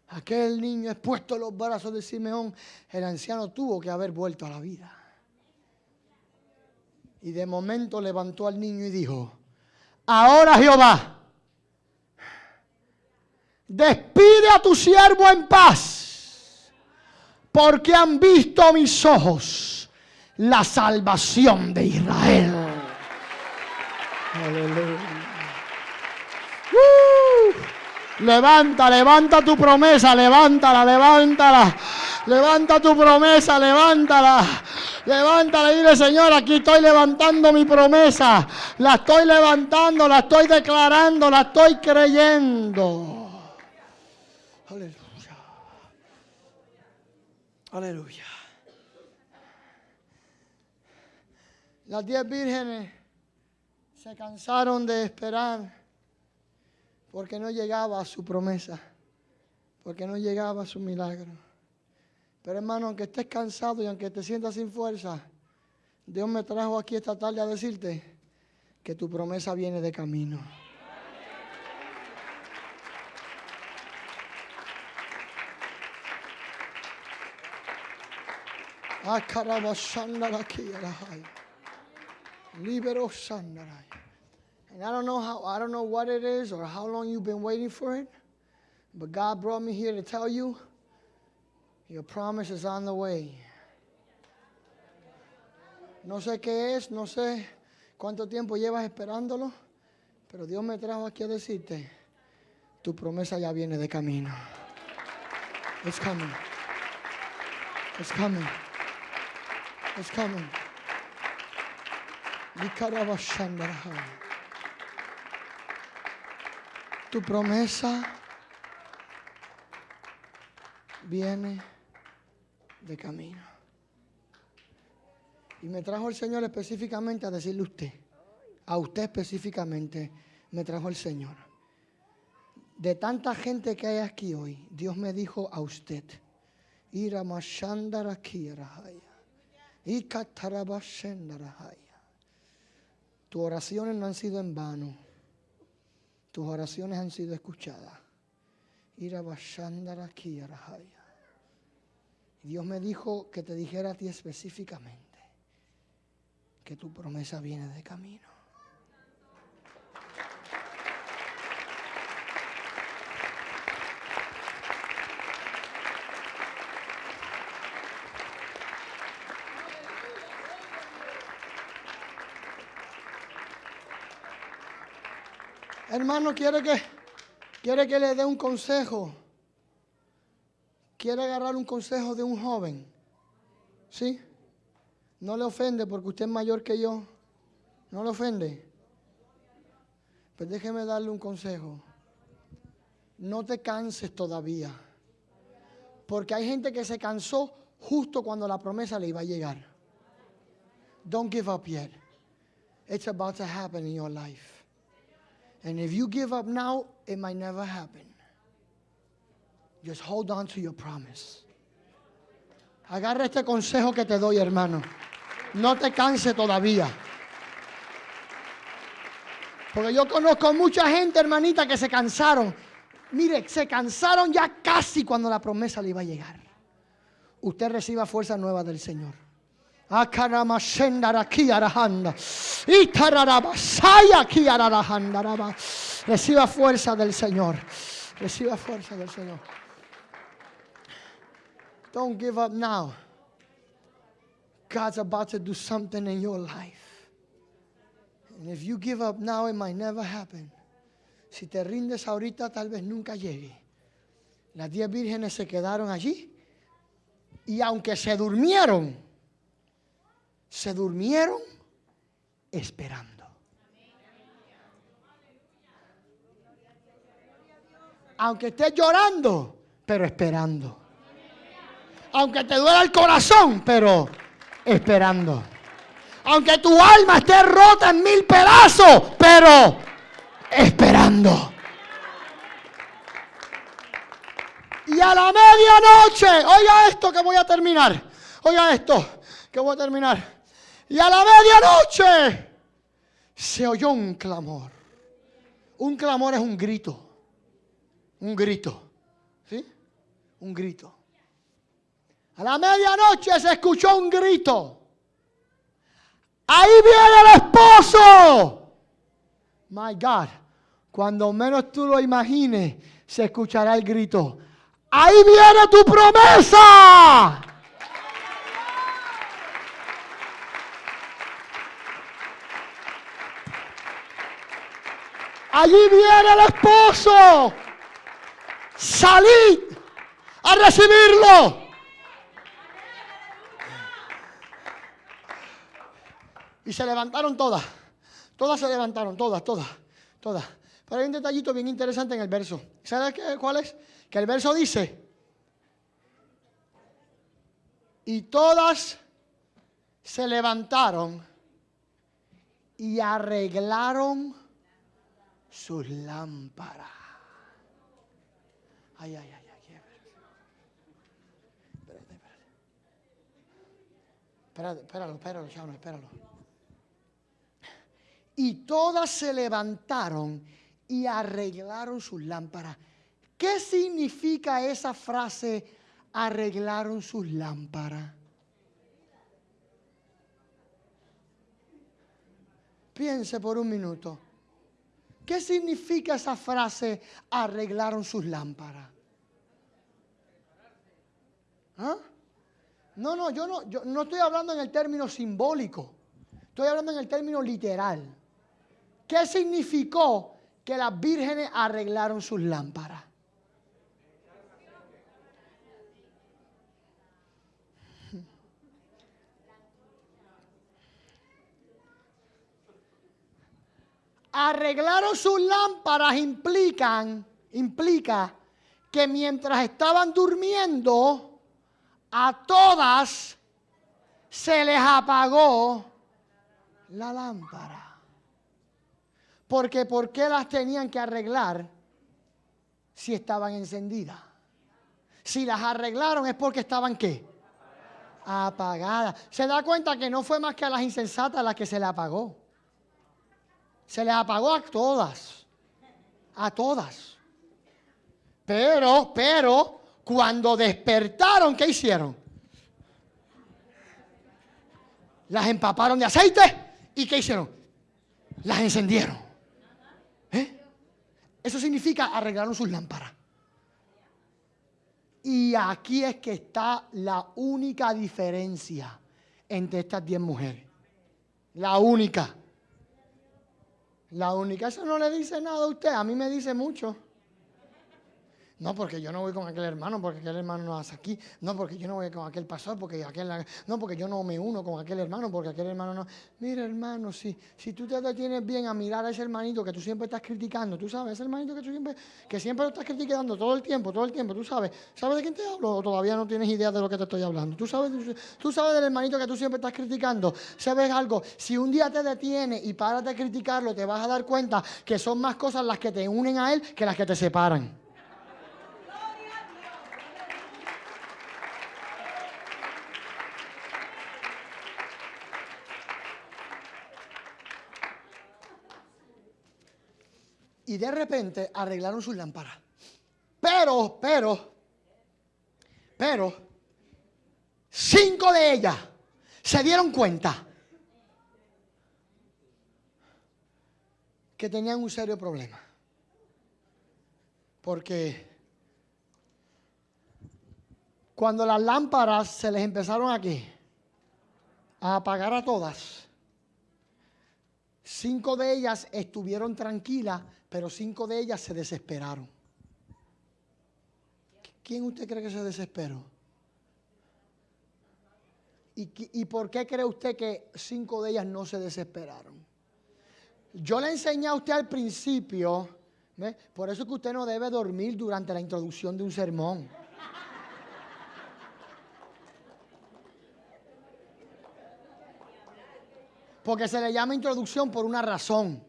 [SPEAKER 2] aquel niño expuesto en los brazos de Simeón, el anciano tuvo que haber vuelto a la vida. Y de momento levantó al niño y dijo, ahora Jehová, despide a tu siervo en paz, porque han visto mis ojos la salvación de Israel. Aleluya. Levanta, levanta tu promesa, levántala, levántala. Levanta tu promesa, levántala. Levántala y dile, Señor, aquí estoy levantando mi promesa. La estoy levantando, la estoy declarando, la estoy creyendo. Aleluya. Aleluya. Las diez vírgenes se cansaron de esperar porque no llegaba a su promesa, porque no llegaba a su milagro. Pero hermano, aunque estés cansado y aunque te sientas sin fuerza, Dios me trajo aquí esta tarde a decirte que tu promesa viene de camino. Libero And I don't know how I don't know what it is or how long you've been waiting for it. But God brought me here to tell you your promise is on the way. No sé qué es, no sé cuánto tiempo llevas esperándolo, pero Dios me trajo aquí a decirte, tu promesa ya viene de camino. It's coming. It's coming. It's coming. Tu promesa viene de camino. Y me trajo el Señor específicamente a decirle a usted, a usted específicamente, me trajo el Señor. De tanta gente que hay aquí hoy, Dios me dijo a usted, Tus oraciones no han sido en vano. Tus oraciones han sido escuchadas. Dios me dijo que te dijera a ti específicamente que tu promesa viene de camino. Hermano, quiere que, quiere que le dé un consejo. Quiere agarrar un consejo de un joven. ¿Sí? No le ofende porque usted es mayor que yo. No le ofende. Pues déjeme darle un consejo. No te canses todavía. Porque hay gente que se cansó justo cuando la promesa le iba a llegar. Don't give up yet. It's about to happen in your life. And if you give up now, it might never happen. Just hold on to your promise. Agarra este consejo que te doy, hermano. No te canse todavía. Porque yo conozco mucha gente, hermanita, que se cansaron. Mire, se cansaron ya casi cuando la promesa le iba a llegar. Usted reciba fuerza nueva del Señor. Reciba fuerza del Señor. Reciba fuerza del Señor. Don't give up now. God's about to do something in your life. And if you give up now, it might never happen. Si te rindes ahorita, tal vez nunca llegue. Las diez vírgenes se quedaron allí. Y aunque se durmieron, se durmieron esperando. Aunque estés llorando, pero esperando. Aunque te duela el corazón, pero esperando. Aunque tu alma esté rota en mil pedazos, pero esperando. Y a la medianoche, oiga esto que voy a terminar. Oiga esto que voy a terminar. Y a la medianoche se oyó un clamor. Un clamor es un grito. Un grito. ¿Sí? Un grito. A la medianoche se escuchó un grito. Ahí viene el esposo. My God. Cuando menos tú lo imagines, se escuchará el grito. Ahí viene tu promesa. Allí viene el esposo. Salid a recibirlo. Y se levantaron todas. Todas se levantaron, todas, todas, todas. Pero hay un detallito bien interesante en el verso. ¿Sabes cuál es? Que el verso dice, y todas se levantaron y arreglaron sus lámparas. Ay, ay, ay, ay. Espérate, espérate. Espérate, espéralo, espéralo, espéralo, espéralo. Y todas se levantaron y arreglaron sus lámparas. ¿Qué significa esa frase, arreglaron sus lámparas? Piense por un minuto. ¿Qué significa esa frase, arreglaron sus lámparas? ¿Ah? No, no, yo no, yo no estoy hablando en el término simbólico, estoy hablando en el término literal. ¿Qué significó que las vírgenes arreglaron sus lámparas? Arreglaron sus lámparas implican, implica que mientras estaban durmiendo, a todas se les apagó la lámpara. Porque ¿por qué las tenían que arreglar si estaban encendidas? Si las arreglaron es porque estaban qué? Apagadas. Se da cuenta que no fue más que a las insensatas las que se le apagó. Se les apagó a todas. A todas. Pero, pero, cuando despertaron, ¿qué hicieron? Las empaparon de aceite y ¿qué hicieron? Las encendieron. ¿Eh? Eso significa arreglaron sus lámparas. Y aquí es que está la única diferencia entre estas diez mujeres. La única. La única, eso no le dice nada a usted, a mí me dice mucho. No, porque yo no voy con aquel hermano, porque aquel hermano no hace aquí. No, porque yo no voy con aquel pastor, porque aquel... No, porque yo no me uno con aquel hermano, porque aquel hermano no... Mira, hermano, si, si tú te detienes bien a mirar a ese hermanito que tú siempre estás criticando, tú sabes, ese hermanito que tú siempre... Que siempre lo estás criticando todo el tiempo, todo el tiempo, tú sabes. ¿Sabes de quién te hablo o todavía no tienes idea de lo que te estoy hablando? Tú sabes, tú sabes del hermanito que tú siempre estás criticando. ¿Sabes algo? Si un día te detienes y paras de criticarlo, te vas a dar cuenta que son más cosas las que te unen a él que las que te separan. Y de repente arreglaron sus lámparas. Pero, pero, pero, cinco de ellas se dieron cuenta que tenían un serio problema. Porque cuando las lámparas se les empezaron aquí a apagar a todas, cinco de ellas estuvieron tranquilas, pero cinco de ellas se desesperaron. ¿Quién usted cree que se desesperó? ¿Y, por qué cree usted que cinco de ellas no se desesperaron? Yo le enseñé a usted al principio, por eso es que usted no debe dormir durante la introducción de un sermón. Porque se le llama introducción por una razón.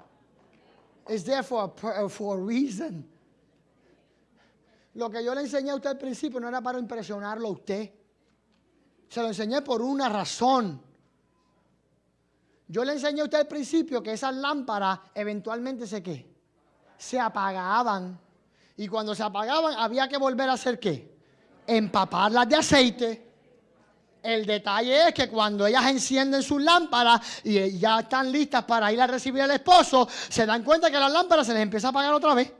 [SPEAKER 2] It's there for a, for a reason. Lo que yo le enseñé a usted al principio no era para impresionarlo a usted. Se lo enseñé por una razón. Yo le enseñé a usted al principio que esas lámparas eventualmente se qué? Se apagaban. Y cuando se apagaban había que volver a hacer qué? Empaparlas de aceite el detalle es que cuando ellas encienden sus lámparas y ya están listas para ir a recibir al esposo, se dan cuenta que las lámparas se les empieza a apagar otra vez.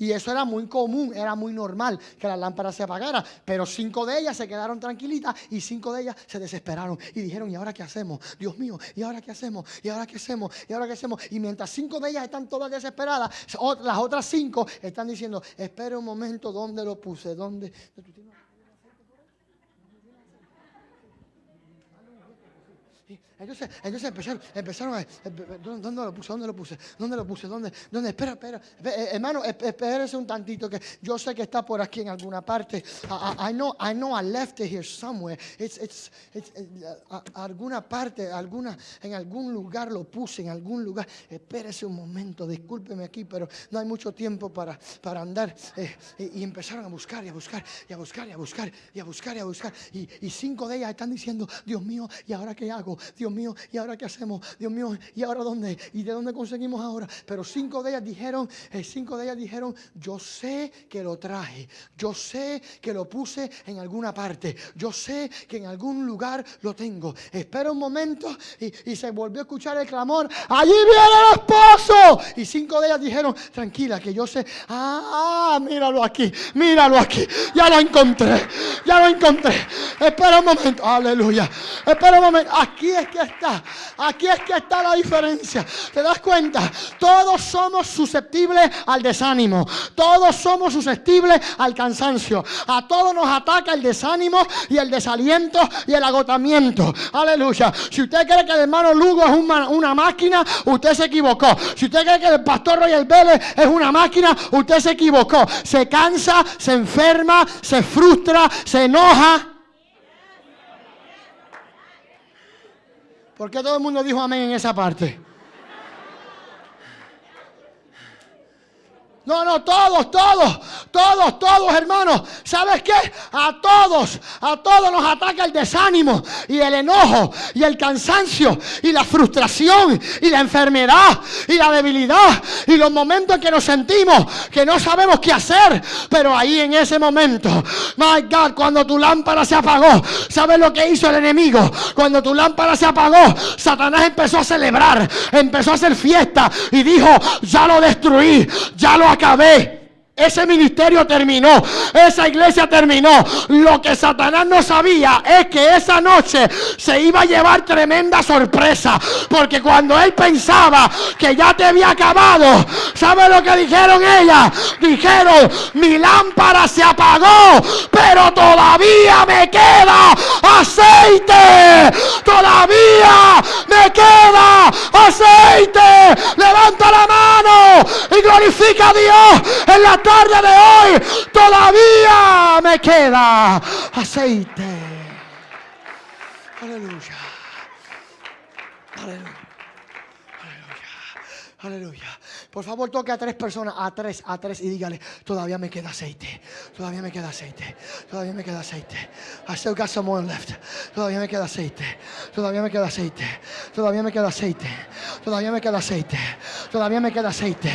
[SPEAKER 2] Y eso era muy común, era muy normal que las lámparas se apagaran. Pero cinco de ellas se quedaron tranquilitas y cinco de ellas se desesperaron y dijeron, ¿y ahora qué hacemos? Dios mío, ¿y ahora qué hacemos? ¿Y ahora qué hacemos? ¿Y ahora qué hacemos? Y mientras cinco de ellas están todas desesperadas, las otras cinco están diciendo, espera un momento, ¿dónde lo puse? ¿Dónde? Entonces, entonces empezaron, empezaron a, ¿dónde lo puse? ¿Dónde lo puse? ¿Dónde lo puse? ¿Dónde? ¿Dónde? Espera, espera. Eh, hermano, espérese un tantito que yo sé que está por aquí en alguna parte. I, know, I know I left it here somewhere. It's, it's, it's, eh, alguna parte, alguna, en algún lugar lo puse, en algún lugar. Espérese un momento, discúlpeme aquí, pero no hay mucho tiempo para, para andar. Eh, y, empezaron a buscar y a buscar y a buscar y a buscar y a buscar y a buscar. Y cinco de ellas están diciendo, Dios mío, ¿y ahora qué hago? Dios mío, ¿y ahora qué hacemos? Dios mío, ¿y ahora dónde? ¿Y de dónde conseguimos ahora? Pero cinco de ellas dijeron, eh, cinco de ellas dijeron, yo sé que lo traje, yo sé que lo puse en alguna parte, yo sé que en algún lugar lo tengo. Espera un momento y, se volvió a escuchar el clamor, allí viene el esposo. Y cinco de ellas dijeron, tranquila, que yo sé, ah, míralo aquí, míralo aquí, ya lo encontré, ya lo encontré. Espera un momento, aleluya. Espera un momento, aquí es que está. Aquí es que está la diferencia. ¿Te das cuenta? Todos somos susceptibles al desánimo. Todos somos susceptibles al cansancio. A todos nos ataca el desánimo y el desaliento y el agotamiento. Aleluya. Si usted cree que el hermano Lugo es una, máquina, usted se equivocó. Si usted cree que el pastor Royal Vélez es una máquina, usted se equivocó. Se cansa, se enferma, se frustra, se enoja. ¿Por qué todo el mundo dijo amén en esa parte? No, no, todos, todos, todos, todos, hermanos. ¿Sabes qué? A todos, a todos nos ataca el desánimo y el enojo y el cansancio y la frustración y la enfermedad y la debilidad y los momentos en que nos sentimos que no sabemos qué hacer. Pero ahí en ese momento, my God, cuando tu lámpara se apagó, ¿sabes lo que hizo el enemigo? Cuando tu lámpara se apagó, Satanás empezó a celebrar, empezó a hacer fiesta y dijo, ya lo destruí, ya lo acabé. Ese ministerio terminó, esa iglesia terminó. Lo que Satanás no sabía es que esa noche se iba a llevar tremenda sorpresa. Porque cuando él pensaba que ya te había acabado, ¿sabe lo que dijeron ellas? Dijeron, mi lámpara se apagó, pero todavía me queda aceite. Todavía me queda aceite. Levanta la mano y glorifica a Dios en la de hoy todavía me queda aceite. Aleluya. Aleluya. Aleluya. Por favor, toque a tres personas, a tres, a tres, y dígale, todavía me queda aceite, todavía me queda aceite, todavía me queda aceite. I still got some oil left. Todavía me queda aceite, todavía me queda aceite, todavía me queda aceite, todavía me queda aceite, todavía me queda aceite,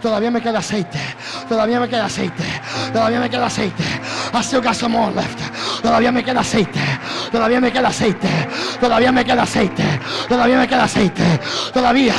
[SPEAKER 2] todavía me queda aceite, todavía me queda aceite, todavía me queda aceite. I still got some oil left. Todavía me queda aceite, todavía me queda aceite, todavía me queda aceite, todavía me queda aceite, todavía.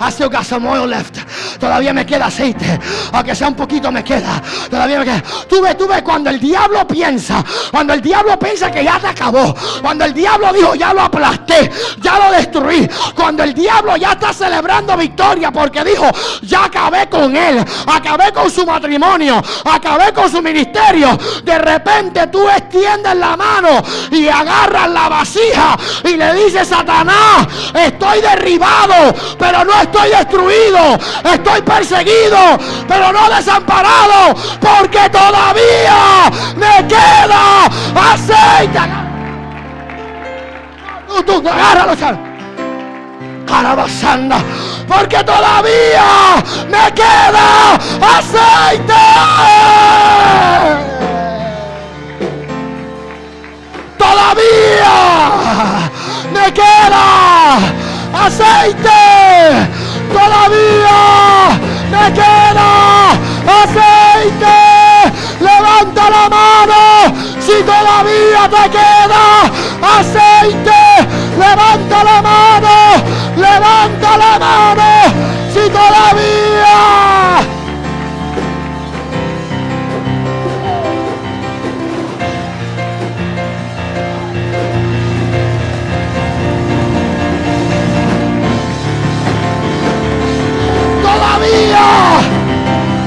[SPEAKER 2] I still got some oil left. Todavía me queda aceite. Aunque sea un poquito me queda. Todavía me queda. Tú ves, tú ves cuando el diablo piensa. Cuando el diablo piensa que ya te acabó. Cuando el diablo dijo ya lo aplasté. Ya lo destruí. Cuando el diablo ya está celebrando victoria. Porque dijo ya acabé con él. Acabé con su matrimonio. Acabé con su ministerio. De repente tú extiendes la mano. Y agarras la vasija. Y le dices Satanás. Estoy derribado. Pero no estoy destruido estoy perseguido, pero no desamparado, porque todavía me queda aceite. Tú, tú, agárralo, Carabasanda, porque todavía me queda aceite. Todavía me queda aceite todavía me queda aceite. Levanta la mano si todavía te queda aceite. Levanta la mano, levanta la mano si todavía.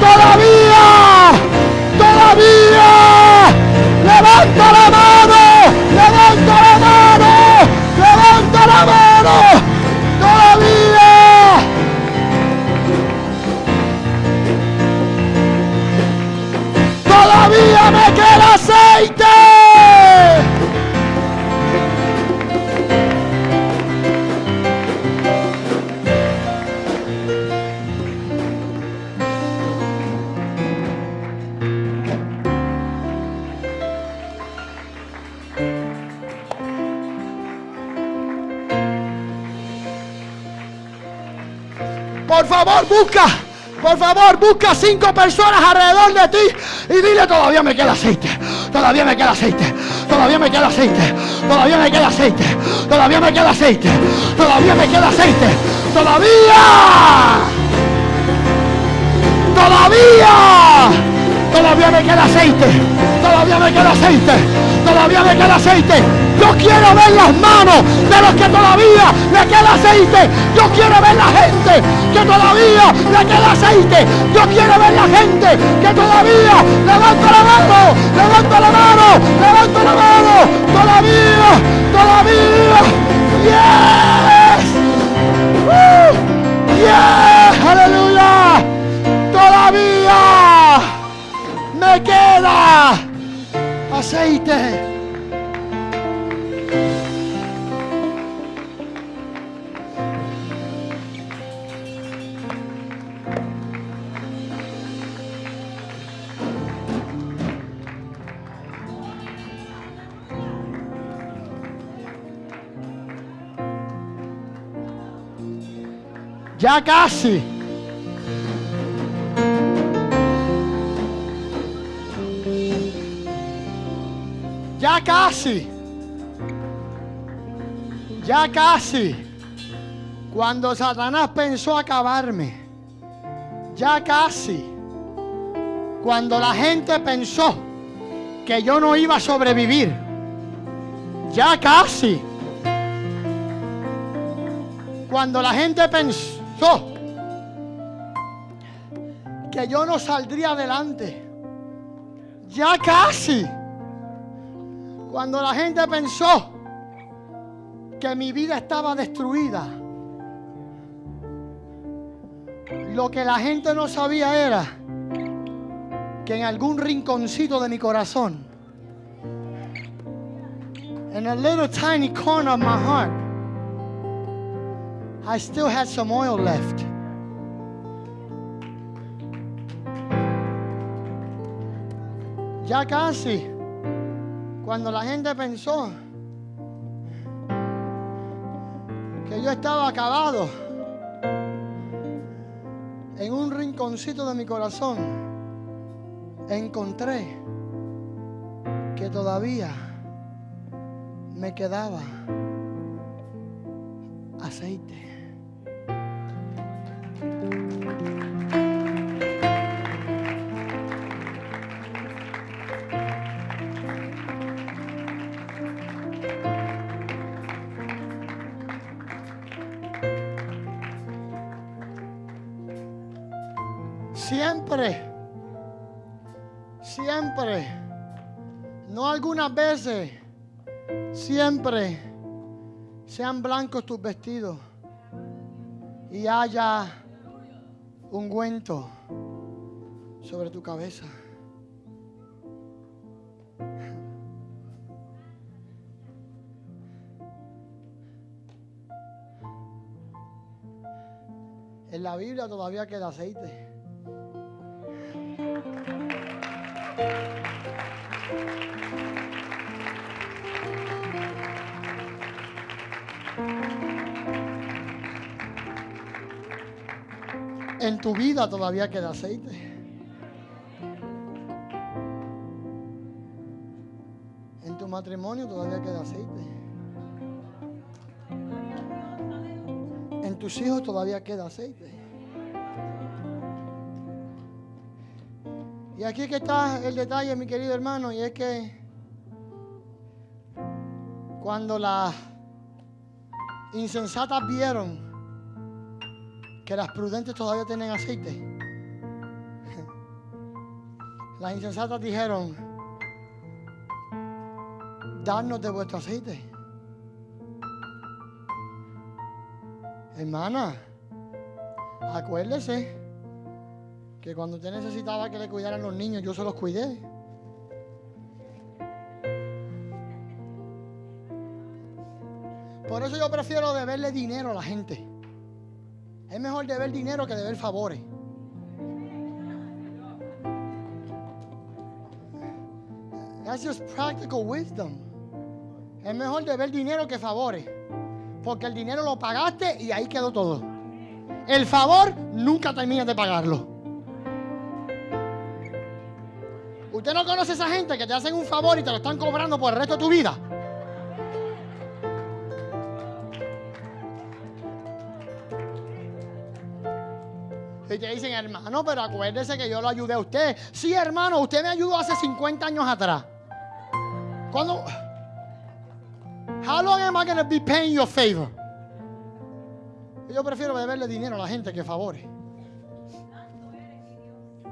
[SPEAKER 2] Todavía, todavía, levanta la mano, levanta la mano, levanta la mano, todavía. Todavía me queda aceite. Por favor, busca. Por favor, busca cinco personas alrededor de ti y dile, todavía me queda aceite. Todavía me queda aceite. Todavía me queda aceite. Todavía me queda aceite. Todavía me queda aceite. Todavía me queda aceite. Todavía. Todavía. Todavía me queda aceite. Todavía me queda aceite. Todavía me queda aceite. Yo quiero ver las manos de los que todavía le queda aceite. Yo quiero ver la gente que todavía le queda aceite. Yo quiero ver la gente que todavía levanta la mano, levanta la mano, levanta la mano. Todavía, todavía. Yes. yes. Aleluya. Todavía me queda aceite. Ya casi. Ya casi. Ya casi. Cuando Satanás pensó acabarme. Ya casi. Cuando la gente pensó que yo no iba a sobrevivir. Ya casi. Cuando la gente pensó que yo no saldría adelante. Ya casi. Cuando la gente pensó que mi vida estaba destruida. Lo que la gente no sabía era que en algún rinconcito de mi corazón, en a little tiny corner of my heart, I still had some oil left. Ya casi, cuando la gente pensó que yo estaba acabado, en un rinconcito de mi corazón encontré que todavía me quedaba aceite. Algunas veces, siempre sean blancos tus vestidos y haya ungüento sobre tu cabeza. En la Biblia todavía queda aceite. En tu vida todavía queda aceite. En tu matrimonio todavía queda aceite. En tus hijos todavía queda aceite. Y aquí que está el detalle, mi querido hermano, y es que cuando las insensatas vieron que las prudentes todavía tienen aceite, las insensatas dijeron, danos de vuestro aceite. Hermana, acuérdese que cuando usted necesitaba que le cuidaran los niños, yo se los cuidé. Yo prefiero deberle dinero a la gente. Es mejor deber dinero que deber favores. That's just practical wisdom. Es mejor deber dinero que favores. Porque el dinero lo pagaste y ahí quedó todo. El favor nunca termina de pagarlo. Usted no conoce a esa gente que te hacen un favor y te lo están cobrando por el resto de tu vida. Y te dicen, hermano, pero acuérdese que yo lo ayudé a usted. Sí, hermano, usted me ayudó hace 50 años atrás. ¿Cuándo? How long am I going to be paying you a favor? Yo prefiero deberle dinero a la gente que favores.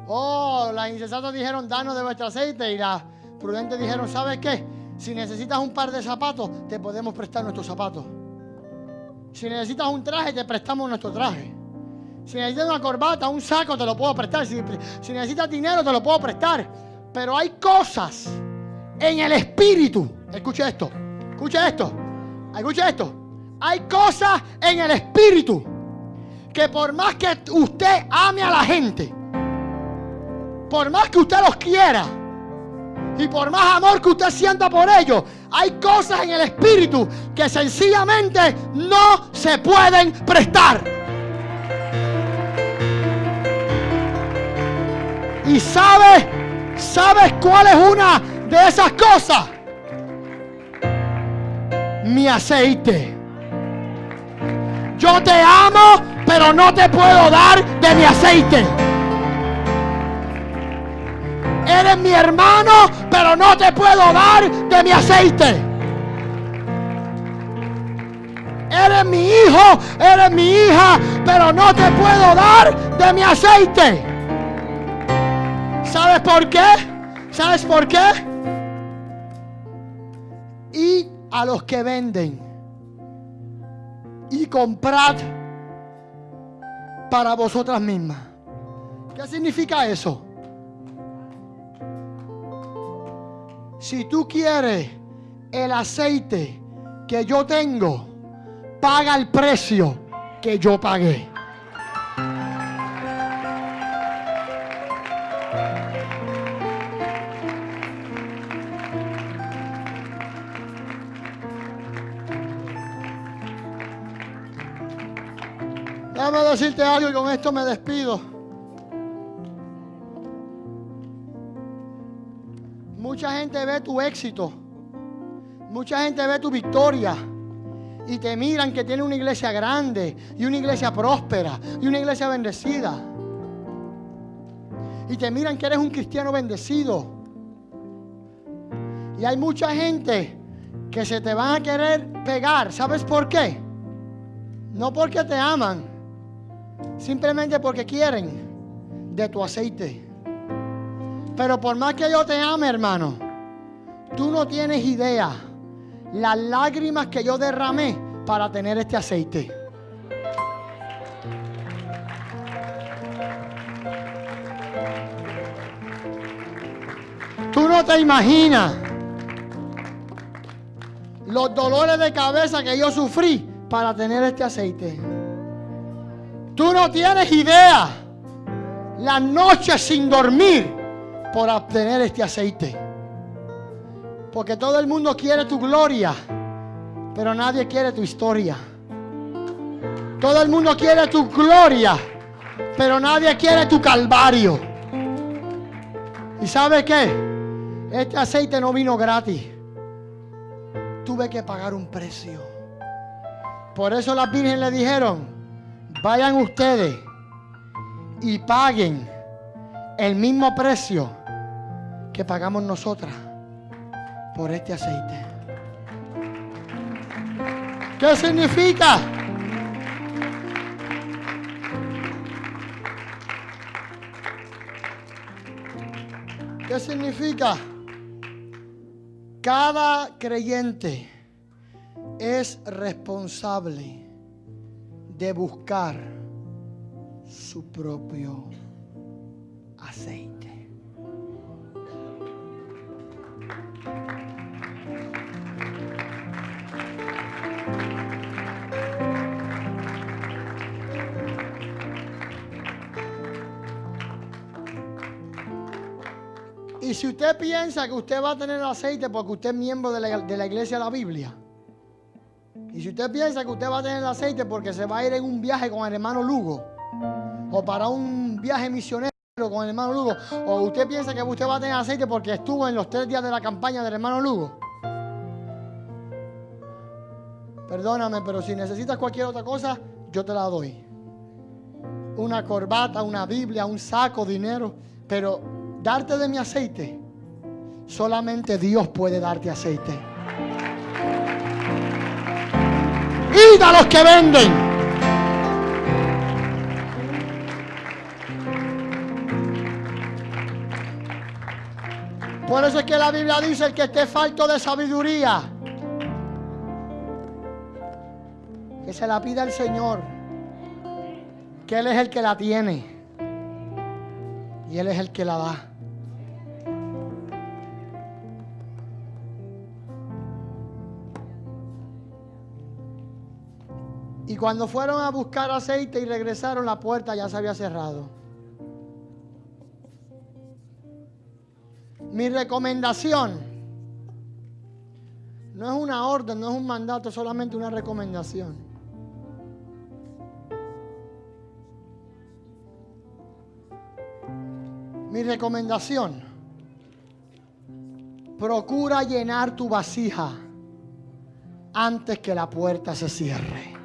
[SPEAKER 2] Oh, las insensatas dijeron, danos de vuestro aceite. Y las prudentes dijeron, ¿sabes qué? Si necesitas un par de zapatos, te podemos prestar nuestros zapatos. Si necesitas un traje, te prestamos nuestro traje. Si necesitas una corbata, un saco, te lo puedo prestar. Si, si necesitas dinero, te lo puedo prestar. Pero hay cosas en el espíritu. Escucha esto. Escucha esto. Escucha esto. Hay cosas en el espíritu que por más que usted ame a la gente, por más que usted los quiera y por más amor que usted sienta por ellos, hay cosas en el espíritu que sencillamente no se pueden prestar. Y sabes, ¿sabes cuál es una de esas cosas? Mi aceite. Yo te amo, pero no te puedo dar de mi aceite. Eres mi hermano, pero no te puedo dar de mi aceite. Eres mi hijo, eres mi hija, pero no te puedo dar de mi aceite. ¿Sabes por qué? ¿Sabes por qué? Y a los que venden y comprad para vosotras mismas. ¿Qué significa eso? Si tú quieres el aceite que yo tengo, paga el precio que yo pagué. Decirte algo y con esto me despido. Mucha gente ve tu éxito. Mucha gente ve tu victoria. Y te miran que tiene una iglesia grande y una iglesia próspera y una iglesia bendecida. Y te miran que eres un cristiano bendecido. Y hay mucha gente que se te van a querer pegar. ¿Sabes por qué? No porque te aman, simplemente porque quieren de tu aceite. Pero por más que yo te ame, hermano, tú no tienes idea las lágrimas que yo derramé para tener este aceite. Tú no te imaginas los dolores de cabeza que yo sufrí para tener este aceite. Tú no tienes idea las noches sin dormir por obtener este aceite. Porque todo el mundo quiere tu gloria, pero nadie quiere tu historia. Todo el mundo quiere tu gloria, pero nadie quiere tu calvario. ¿Y sabe qué? Este aceite no vino gratis. Tuve que pagar un precio. Por eso las virgen le dijeron, vayan ustedes y paguen el mismo precio que pagamos nosotras por este aceite. ¿Qué significa? ¿Qué significa? Cada creyente es responsable de buscar su propio aceite. Y si usted piensa que usted va a tener aceite porque usted es miembro de la, iglesia de la Biblia, y si usted piensa que usted va a tener aceite porque se va a ir en un viaje con el hermano Lugo, o para un viaje misionero con el hermano Lugo, o usted piensa que usted va a tener aceite porque estuvo en los tres días de la campaña del hermano Lugo, perdóname, pero si necesitas cualquier otra cosa, yo te la doy. Una corbata, una Biblia, un saco, dinero, pero darte de mi aceite, solamente Dios puede darte aceite. Y a los que venden. Por eso es que la Biblia dice el que esté falto de sabiduría, que se la pida al Señor, que Él es el que la tiene y Él es el que la da. Y cuando fueron a buscar aceite y regresaron, la puerta ya se había cerrado. Mi recomendación no es una orden, no es un mandato, es solamente una recomendación. Mi recomendación, procura llenar tu vasija antes que la puerta se cierre.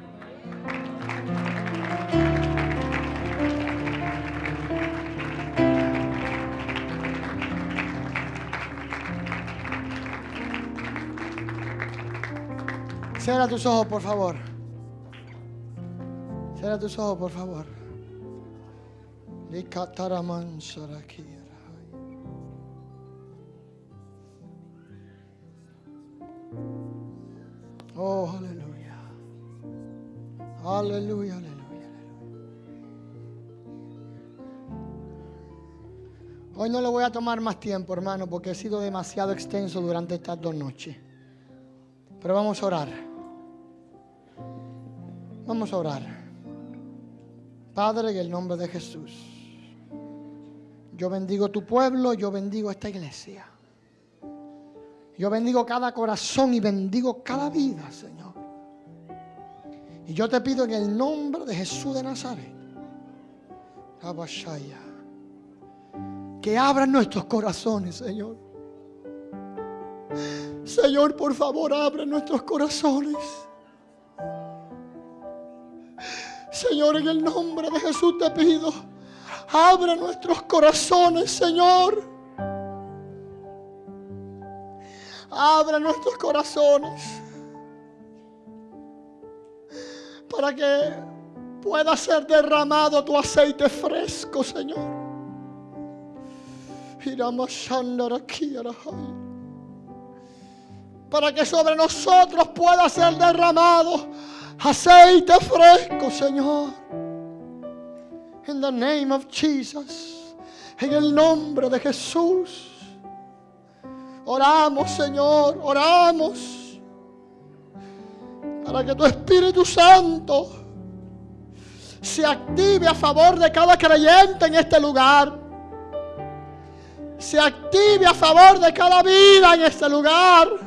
[SPEAKER 2] Cierra tus ojos, por favor. Cierra tus ojos, por favor. Oh, aleluya. Aleluya, aleluya. Hoy no le voy a tomar más tiempo, hermano, porque he sido demasiado extenso durante estas dos noches. Pero vamos a orar. Vamos a orar. Padre, en el nombre de Jesús. Yo bendigo tu pueblo, yo bendigo esta iglesia. Yo bendigo cada corazón y bendigo cada vida, Señor. Y yo te pido en el nombre de Jesús de Nazaret, Abashaya, que abran nuestros corazones, Señor. Señor, por favor, abre nuestros corazones. Señor, en el nombre de Jesús te pido, abre nuestros corazones, Señor. Abre nuestros corazones para que pueda ser derramado tu aceite fresco, Señor. Para que sobre nosotros pueda ser derramado aceite fresco, Señor. En the name of Jesus. En el nombre de Jesús. Oramos, Señor, oramos. Para que tu Espíritu Santo se active a favor de cada creyente en este lugar. Se active a favor de cada vida en este lugar.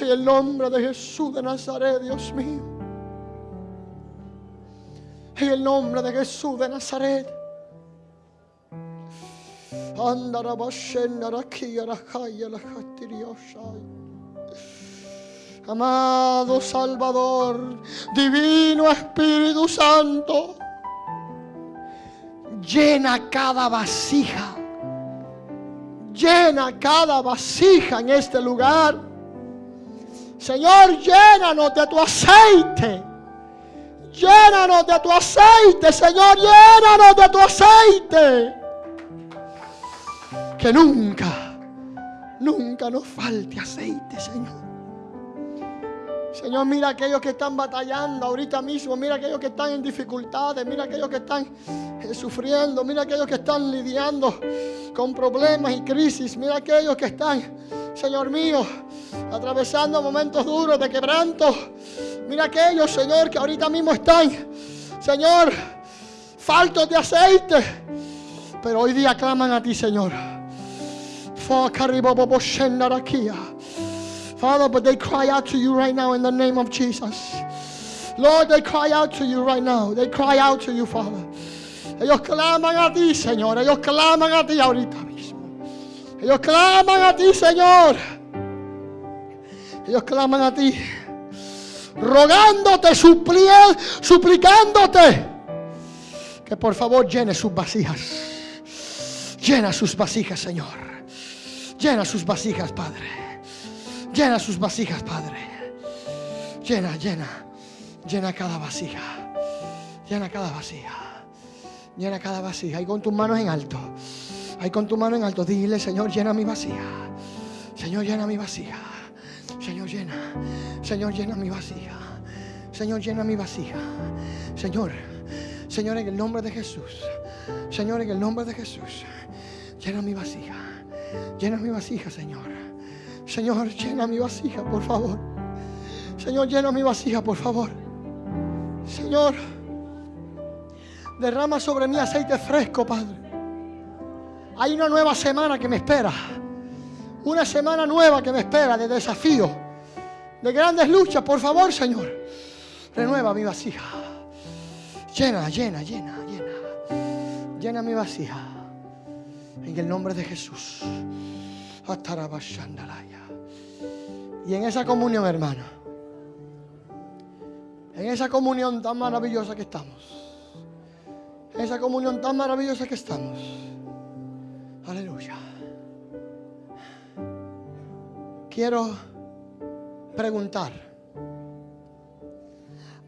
[SPEAKER 2] En el nombre de Jesús de Nazaret, Dios mío. En el nombre de Jesús de Nazaret. Amado Salvador, Divino Espíritu Santo, llena cada vasija, llena cada vasija en este lugar. Señor, llénanos de tu aceite. Llénanos de tu aceite, Señor, llénanos de tu aceite. Que nunca, nunca nos falte aceite, Señor. Señor, mira aquellos que están batallando ahorita mismo, mira aquellos que están en dificultades, mira aquellos que están eh, sufriendo, mira aquellos que están lidiando con problemas y crisis, mira aquellos que están, Señor mío, atravesando momentos duros de quebranto. Mira aquellos, Señor, que ahorita mismo están, Señor, faltos de aceite, pero hoy día claman a ti, Señor. Father, but they cry out to you right now in the name of Jesus. Lord, they cry out to you right now. They cry out to you, Father. Ellos claman a ti, Señor. Ellos claman a ti ahorita mismo. Ellos claman a ti, Señor. Ellos claman a ti. Rogándote, suplicándote. Que por favor llene sus vasijas. Llena sus vasijas, Señor. Llena sus vasijas, Padre. Llena sus vasijas, Padre. Llena, llena. Llena cada vasija. Llena cada vasija. Llena cada vasija. Y con tus manos en alto. Ahí con tu mano en alto. Dile, Señor, llena mi vasija. Señor, llena mi vasija. Señor, llena. Señor, llena mi vasija. Señor, llena mi vasija. Señor, Señor, en el nombre de Jesús. Señor, en el nombre de Jesús. Llena mi vasija. Llena mi vasija, Señor. Señor, llena mi vasija, por favor. Señor, llena mi vasija, por favor. Señor, derrama sobre mí aceite fresco, Padre. Hay una nueva semana que me espera. Una semana nueva que me espera de desafío, de grandes luchas. Por favor, Señor, renueva mi vasija. Llena, llena, llena, llena. Llena mi vasija. En el nombre de Jesús. Y en esa comunión, hermano, en esa comunión tan maravillosa que estamos, en esa comunión tan maravillosa que estamos, aleluya. Quiero preguntar,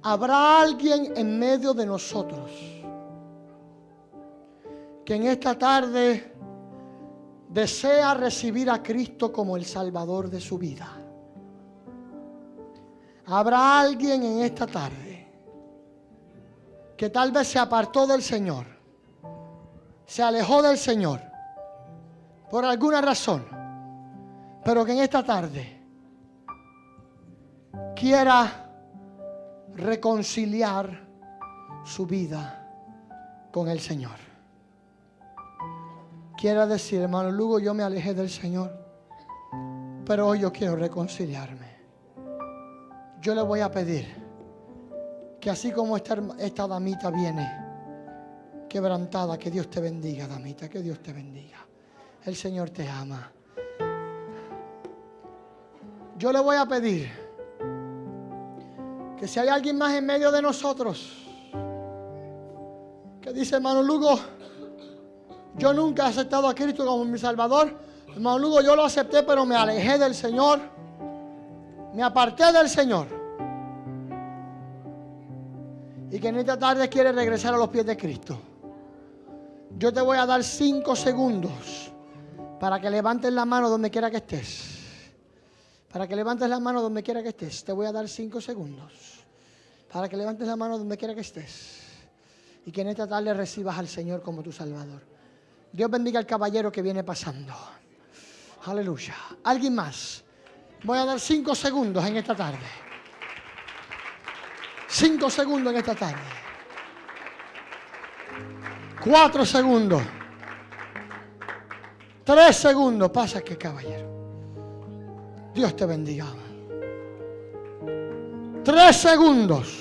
[SPEAKER 2] ¿habrá alguien en medio de nosotros que en esta tarde desea recibir a Cristo como el Salvador de su vida. Habrá alguien en esta tarde que tal vez se apartó del Señor, se alejó del Señor por alguna razón, pero que en esta tarde quiera reconciliar su vida con el Señor quiera decir, hermano Lugo, yo me alejé del Señor, pero hoy yo quiero reconciliarme. Yo le voy a pedir que así como esta, damita viene quebrantada, que Dios te bendiga, damita, que Dios te bendiga. El Señor te ama. Yo le voy a pedir que si hay alguien más en medio de nosotros que dice, hermano Lugo, yo nunca he aceptado a Cristo como mi Salvador. Hermano Lugo, yo lo acepté, pero me alejé del Señor. Me aparté del Señor. Y que en esta tarde quiere regresar a los pies de Cristo. Yo te voy a dar cinco segundos para que levantes la mano donde quiera que estés. Para que levantes la mano donde quiera que estés. Te voy a dar cinco segundos. Para que levantes la mano donde quiera que estés. Y que en esta tarde recibas al Señor como tu Salvador. Dios bendiga al caballero que viene pasando. Aleluya. ¿Alguien más? Voy a dar cinco segundos en esta tarde. Cinco segundos en esta tarde. Cuatro segundos. Tres segundos. Pasa que caballero. Dios te bendiga. Tres segundos.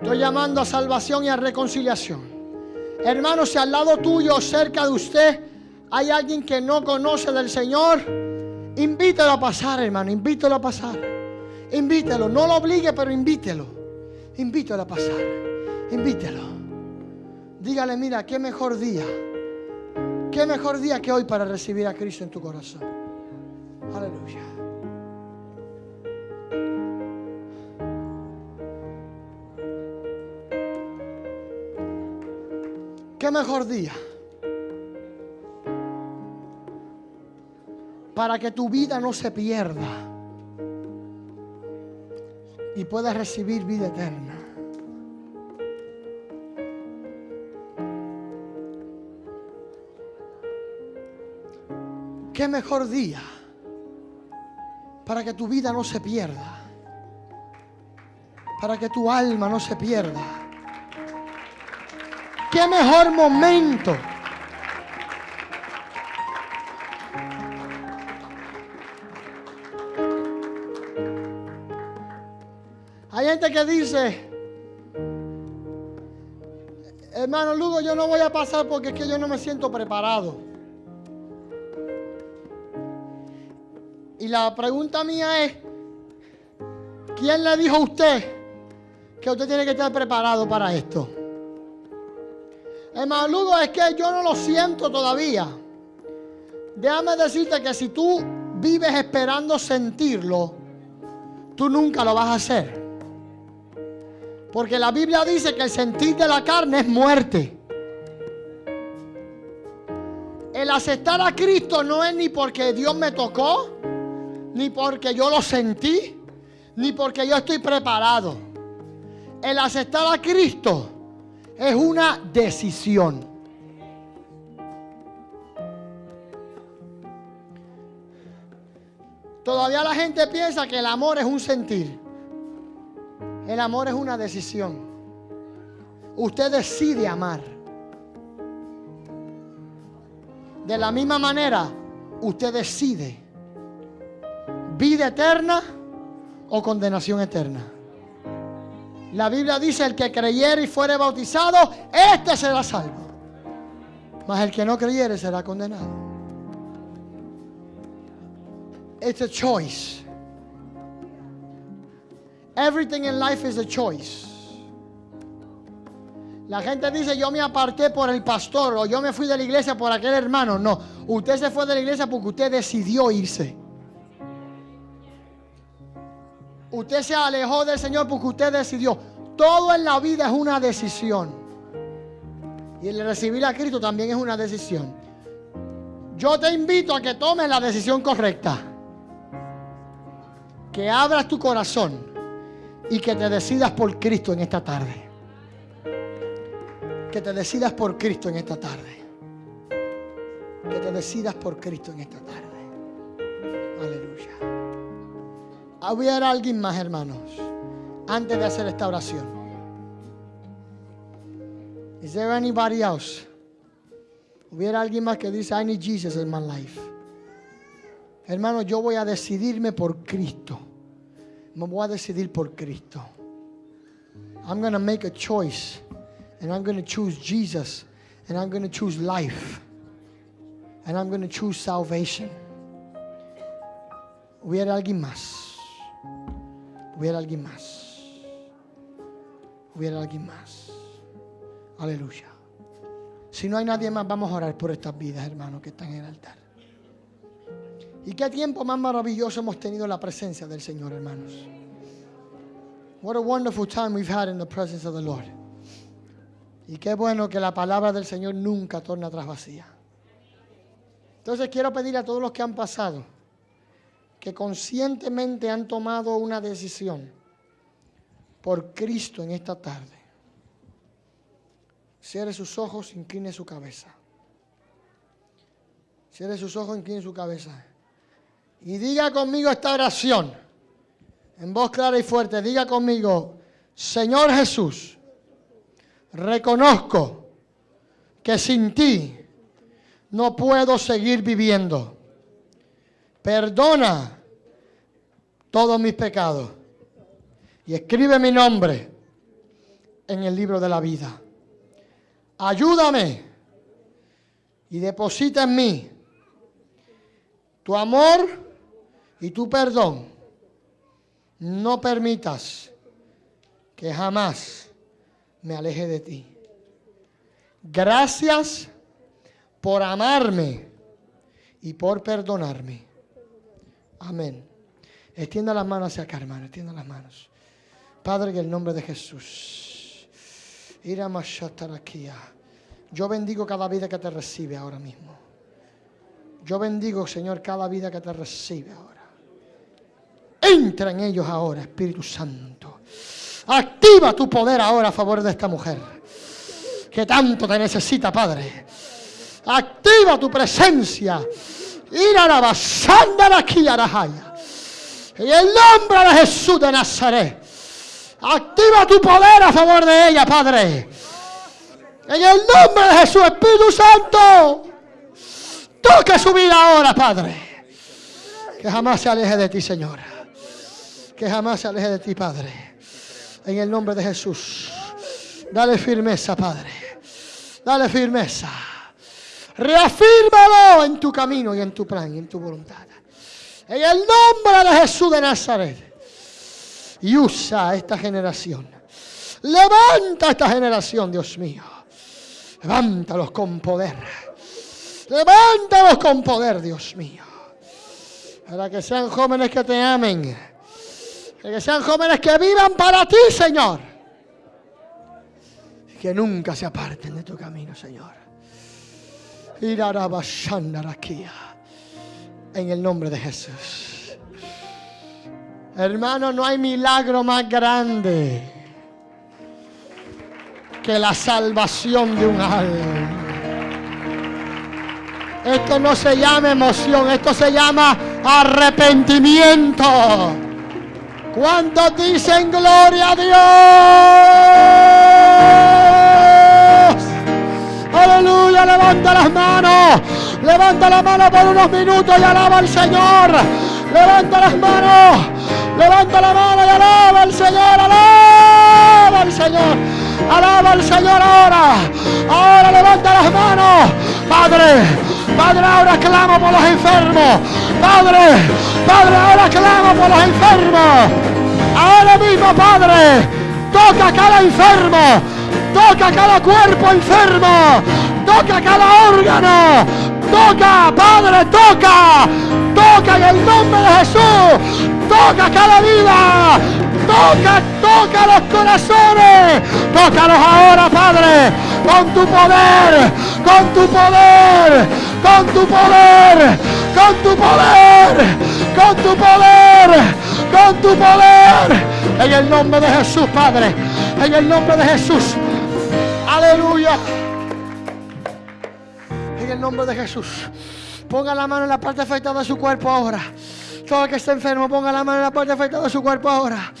[SPEAKER 2] Estoy llamando a salvación y a reconciliación. Hermano, si al lado tuyo, cerca de usted, hay alguien que no conoce del Señor, invítelo a pasar, hermano, invítelo a pasar. Invítelo, no lo obligue, pero invítelo. Invítelo a pasar. Invítelo. Dígale, mira, qué mejor día. Qué mejor día que hoy para recibir a Cristo en tu corazón. Aleluya. Qué mejor día para que tu vida no se pierda y puedas recibir vida eterna. Qué mejor día para que tu vida no se pierda, para que tu alma no se pierda. Qué mejor momento. Hay gente que dice, hermano Lugo, yo no voy a pasar porque es que yo no me siento preparado. Y la pregunta mía es, ¿quién le dijo a usted que usted tiene que estar preparado para esto? Hermano Lugo, es que yo no lo siento todavía. Déjame decirte que si tú vives esperando sentirlo, tú nunca lo vas a hacer. Porque la Biblia dice que el sentir de la carne es muerte. El aceptar a Cristo no es ni porque Dios me tocó, ni porque yo lo sentí, ni porque yo estoy preparado. El aceptar a Cristo es una decisión. Todavía la gente piensa que el amor es un sentir. El amor es una decisión. Usted decide amar. De la misma manera, usted decide vida eterna o condenación eterna. La Biblia dice, el que creyere y fuere bautizado, este será salvo. Mas el que no creyere será condenado. It's a choice. Everything in life is a choice. La gente dice, yo me aparté por el pastor o yo me fui de la iglesia por aquel hermano. No, usted se fue de la iglesia porque usted decidió irse. Usted se alejó del Señor porque usted decidió. Todo en la vida es una decisión. Y el recibir a Cristo también es una decisión. Yo te invito a que tomes la decisión correcta. Que abras tu corazón y que te decidas por Cristo en esta tarde. Que te decidas por Cristo en esta tarde. Que te decidas por Cristo en esta tarde. Aleluya. ¿Hubiera alguien más, hermanos, antes de hacer esta oración? Is there anybody else? ¿Hubiera alguien más que dice, I need Jesus in my life? Hermano, yo voy a decidirme por Cristo. Me voy a decidir por Cristo. I'm going to make a choice and I'm going to choose Jesus and I'm going to choose life and I'm going to choose salvation. Hubiera alguien más. Hubiera alguien más. Hubiera alguien más. Aleluya. Si no hay nadie más, vamos a orar por estas vidas, hermanos, que están en el altar. Y qué tiempo más maravilloso hemos tenido en la presencia del Señor, hermanos. What a wonderful time we've had in the presence of the Lord. Y qué bueno que la palabra del Señor nunca torna atrás vacía. Entonces quiero pedir a todos los que han pasado que conscientemente han tomado una decisión por Cristo en esta tarde. Cierre sus ojos, incline su cabeza. Cierre sus ojos, incline su cabeza. Y diga conmigo esta oración. En voz clara y fuerte. Diga conmigo, Señor Jesús, reconozco que sin ti no puedo seguir viviendo. Perdona todos mis pecados y escribe mi nombre en el libro de la vida. Ayúdame y deposita en mí tu amor y tu perdón. No permitas que jamás me aleje de ti. Gracias por amarme y por perdonarme. Amén. Extienda las manos hacia acá, hermano. Extienda las manos. Padre, en el nombre de Jesús. Yo bendigo cada vida que te recibe ahora mismo. Yo bendigo, Señor, cada vida que te recibe ahora. Entra en ellos ahora, Espíritu Santo. Activa tu poder ahora a favor de esta mujer. Que tanto te necesita, Padre. Activa tu presencia. Ir a la basanda aquí a En el nombre de Jesús de Nazaret. Activa tu poder a favor de ella, Padre. En el nombre de Jesús, Espíritu Santo. Toca su vida ahora, Padre. Que jamás se aleje de ti, Señor. Que jamás se aleje de ti, Padre. En el nombre de Jesús. Dale firmeza, Padre. Dale firmeza. Reafírmalo en tu camino y en tu plan y en tu voluntad. En el nombre de Jesús de Nazaret. Y usa esta generación. Levanta esta generación, Dios mío. Levántalos con poder. Levántalos con poder, Dios mío. Para que sean jóvenes que te amen. Que sean jóvenes que vivan para ti, Señor. Y que nunca se aparten de tu camino, Señor. En el nombre de Jesús. Hermano, no hay milagro más grande que la salvación de un alma. Esto no se llama emoción, esto se llama arrepentimiento. ¿Cuántos dicen gloria a Dios? Aleluya, levanta las manos. Levanta la mano por unos minutos y alaba al Señor. Levanta las manos. Levanta la mano y alaba al Señor. Alaba al Señor. Alaba al Señor ahora. Ahora levanta las manos. Padre, Padre, ahora clamo por los enfermos. Padre, Padre, ahora clamo por los enfermos. Ahora mismo, Padre, toca a cada enfermo. Toca cada cuerpo enfermo. Toca cada órgano. Toca, Padre, toca. Toca en el nombre de Jesús. Toca cada vida. Toca, toca los corazones. Tócalos ahora, Padre. Con tu poder. Con tu poder. Con tu poder. Con tu poder. Con tu poder. Con tu poder. En el nombre de Jesús, Padre. En el nombre de Jesús. Aleluya. En el nombre de Jesús. Ponga la mano en la parte afectada de su cuerpo ahora. Todo el que esté enfermo, ponga la mano en la parte afectada de su cuerpo ahora.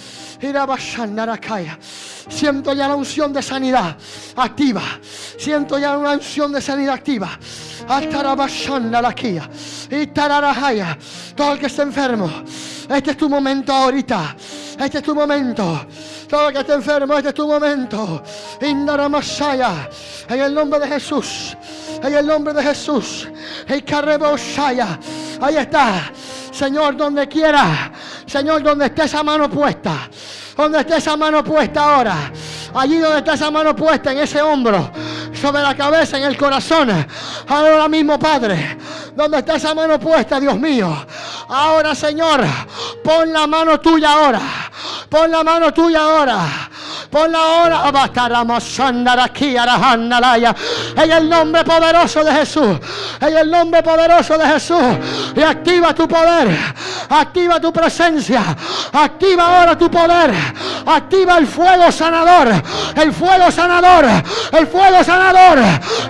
[SPEAKER 2] Siento ya la unción de sanidad activa. Siento ya una unción de sanidad activa. Todo el que esté enfermo. Este es tu momento ahorita. Este es tu momento. Todo el que esté enfermo, este es tu momento. Indaramasaya. En el nombre de Jesús. En el nombre de Jesús. Ahí está. Señor, donde quiera. Señor, donde esté esa mano puesta. Donde esté esa mano puesta ahora. Allí donde está esa mano puesta en ese hombro. Sobre la cabeza, en el corazón. Ahora mismo, Padre. Donde está esa mano puesta, Dios mío. Ahora, Señor. Pon la mano tuya ahora. Pon la mano tuya ahora. Pon la hora. En el nombre poderoso de Jesús. En el nombre poderoso de Jesús. Y activa tu poder. Activa tu presencia. Activa ahora tu poder. Activa el fuego sanador. El fuego sanador. El fuego sanador.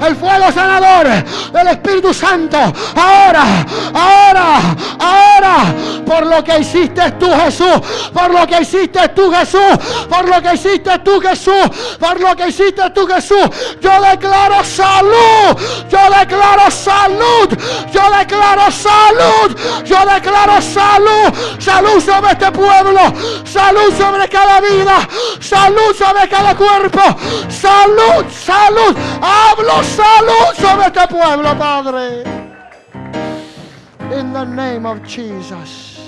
[SPEAKER 2] El fuego sanador del Espíritu Santo. Ahora. Ahora. Ahora. Por lo que hiciste tú, Jesús. Por lo que hiciste tú, Jesús. Por lo que hiciste tú, Jesús. Por lo que hiciste tú, Jesús. Yo declaro salud. Yo declaro salud. Yo declaro salud. Yo declaro salud. Salud sobre este pueblo. Salud sobre cada vida. Salud sobre cada cuerpo. Salud, salud. Hablo salud sobre este pueblo, Padre. In the name of Jesus.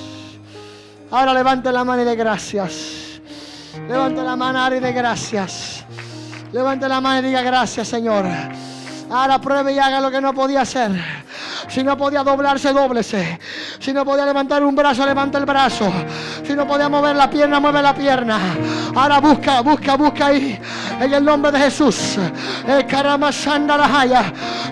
[SPEAKER 2] Ahora levante la mano y de gracias. Levante la mano y de gracias. Levante la mano y diga gracias, Señor. Ahora pruebe y haga lo que no podía hacer. Si no podía doblarse, dóblese. Si no podía levantar un brazo, levanta el brazo. Si no podía mover la pierna, mueve la pierna. Ahora busca, busca, busca ahí. En el nombre de Jesús.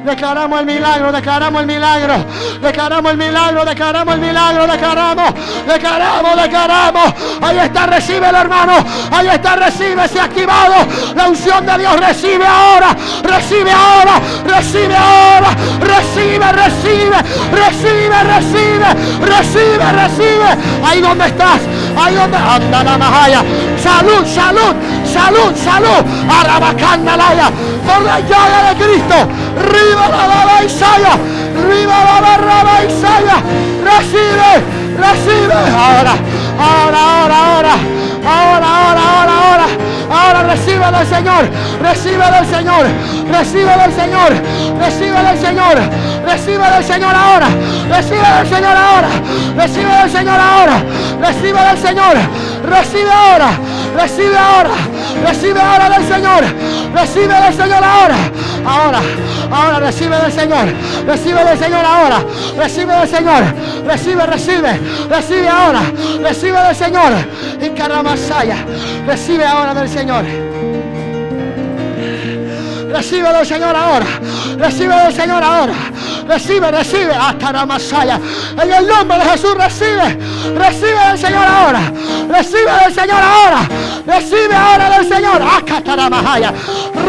[SPEAKER 2] Declaramos el milagro, declaramos el milagro. Declaramos el milagro, declaramos el milagro, declaramos, declaramos, declaramos. Ahí está, recibe el hermano. Ahí está, recibe, se ha activado. La unción de Dios recibe ahora. Recibe ahora, recibe ahora. Recibe, recibe recibe, recibe, recibe, recibe. Ahí donde estás, ahí donde anda la majaya. Salud, salud, salud, salud. Arabacandalaya, por la llaga de Cristo. Riva la baba Isaya, riva la barra Isaya. Recibe, recibe. Ahora, ahora, ahora, ahora, ahora, ahora, ahora, ahora. Ahora recibe del Señor, recibe del Señor, recibe del Señor, recibe del Señor, recibe del Señor ahora, recibe del Señor ahora, recibe del Señor ahora, recibe del Señor, recibe ahora, recibe ahora, recibe ahora del Señor, recibe del Señor ahora, ahora, ahora recibe del Señor, recibe del Señor ahora, recibe del Señor, recibe, recibe, recibe ahora, recibe del Señor, y Caramasaya, recibe ahora del Señor. Recibe del Señor ahora. Recibe del Señor ahora. Recibe, recibe. Hasta la masaya. En el nombre de Jesús recibe. Recibe del Señor ahora. Recibe del Señor ahora. Recibe ahora del Señor. Masaya.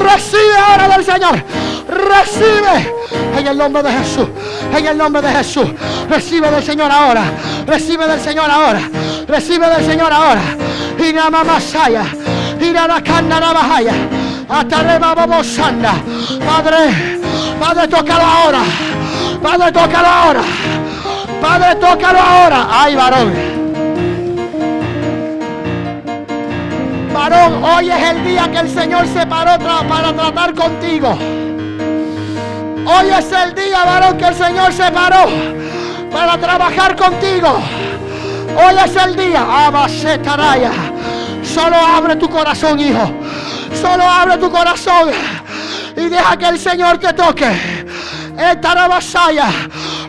[SPEAKER 2] Recibe ahora del Señor. Recibe. En el nombre de Jesús. En el nombre de Jesús. Recibe del Señor ahora. Recibe del Señor ahora. Recibe del Señor ahora. Y la masaya. Y la la bajaya. Hasta arriba vamos anda. Padre, Padre, tócalo ahora. Padre, tócalo ahora. Padre, tócalo ahora. Ay, varón. Varón, hoy es el día que el Señor se paró para tratar contigo. Hoy es el día, varón, que el Señor se paró para trabajar contigo. Hoy es el día. Abasetaraya. Solo abre tu corazón, hijo. Solo abre tu corazón y deja que el Señor te toque. Esta vasalla.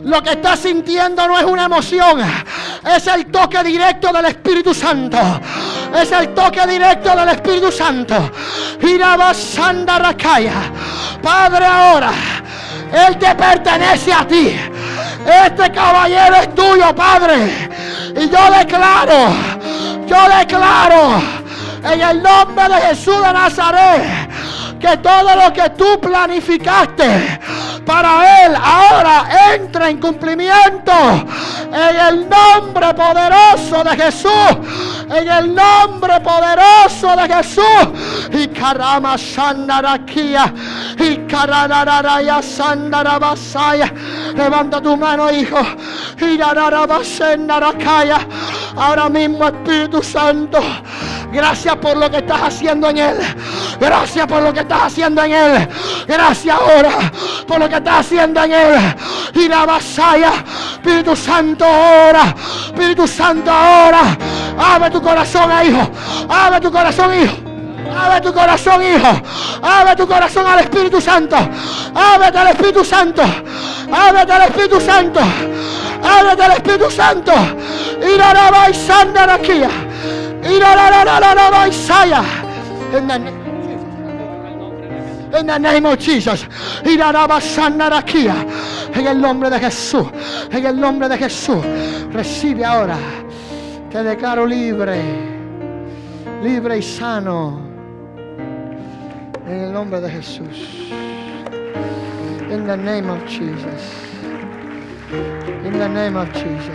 [SPEAKER 2] Lo que estás sintiendo no es una emoción, es el toque directo del Espíritu Santo. Es el toque directo del Espíritu Santo. Padre, ahora, Él te pertenece a ti. Este caballero es tuyo, Padre. Y yo declaro, yo declaro en el nombre de Jesús de Nazaret que todo lo que tú planificaste para Él ahora entra en cumplimiento en el nombre poderoso de Jesús. En el nombre poderoso de Jesús. Y Karama Sandarakia. Y Karanaraya Sandarabasaya. Levanta tu mano, hijo. Ahora mismo, Espíritu Santo. Gracias por lo que estás haciendo en él. Gracias por lo que estás haciendo en él. Gracias ahora por lo que estás haciendo en él. Y la vasalla. Espíritu Santo ahora. Espíritu Santo ahora. Abre tu corazón, hijo. Abre tu corazón, hijo. Abre tu corazón, hijo. Abre tu corazón al Espíritu Santo. Ábrete al Espíritu Santo. Ábrete al Espíritu Santo. Ábrete al Espíritu Santo. Y la la y aquí. Y la En the name of Jesus. En el nombre de Jesús. En el nombre de Jesús. Recibe ahora. Te declaro libre. Libre y sano. En el nombre de Jesús. In the name of Jesus. In the name of Jesus.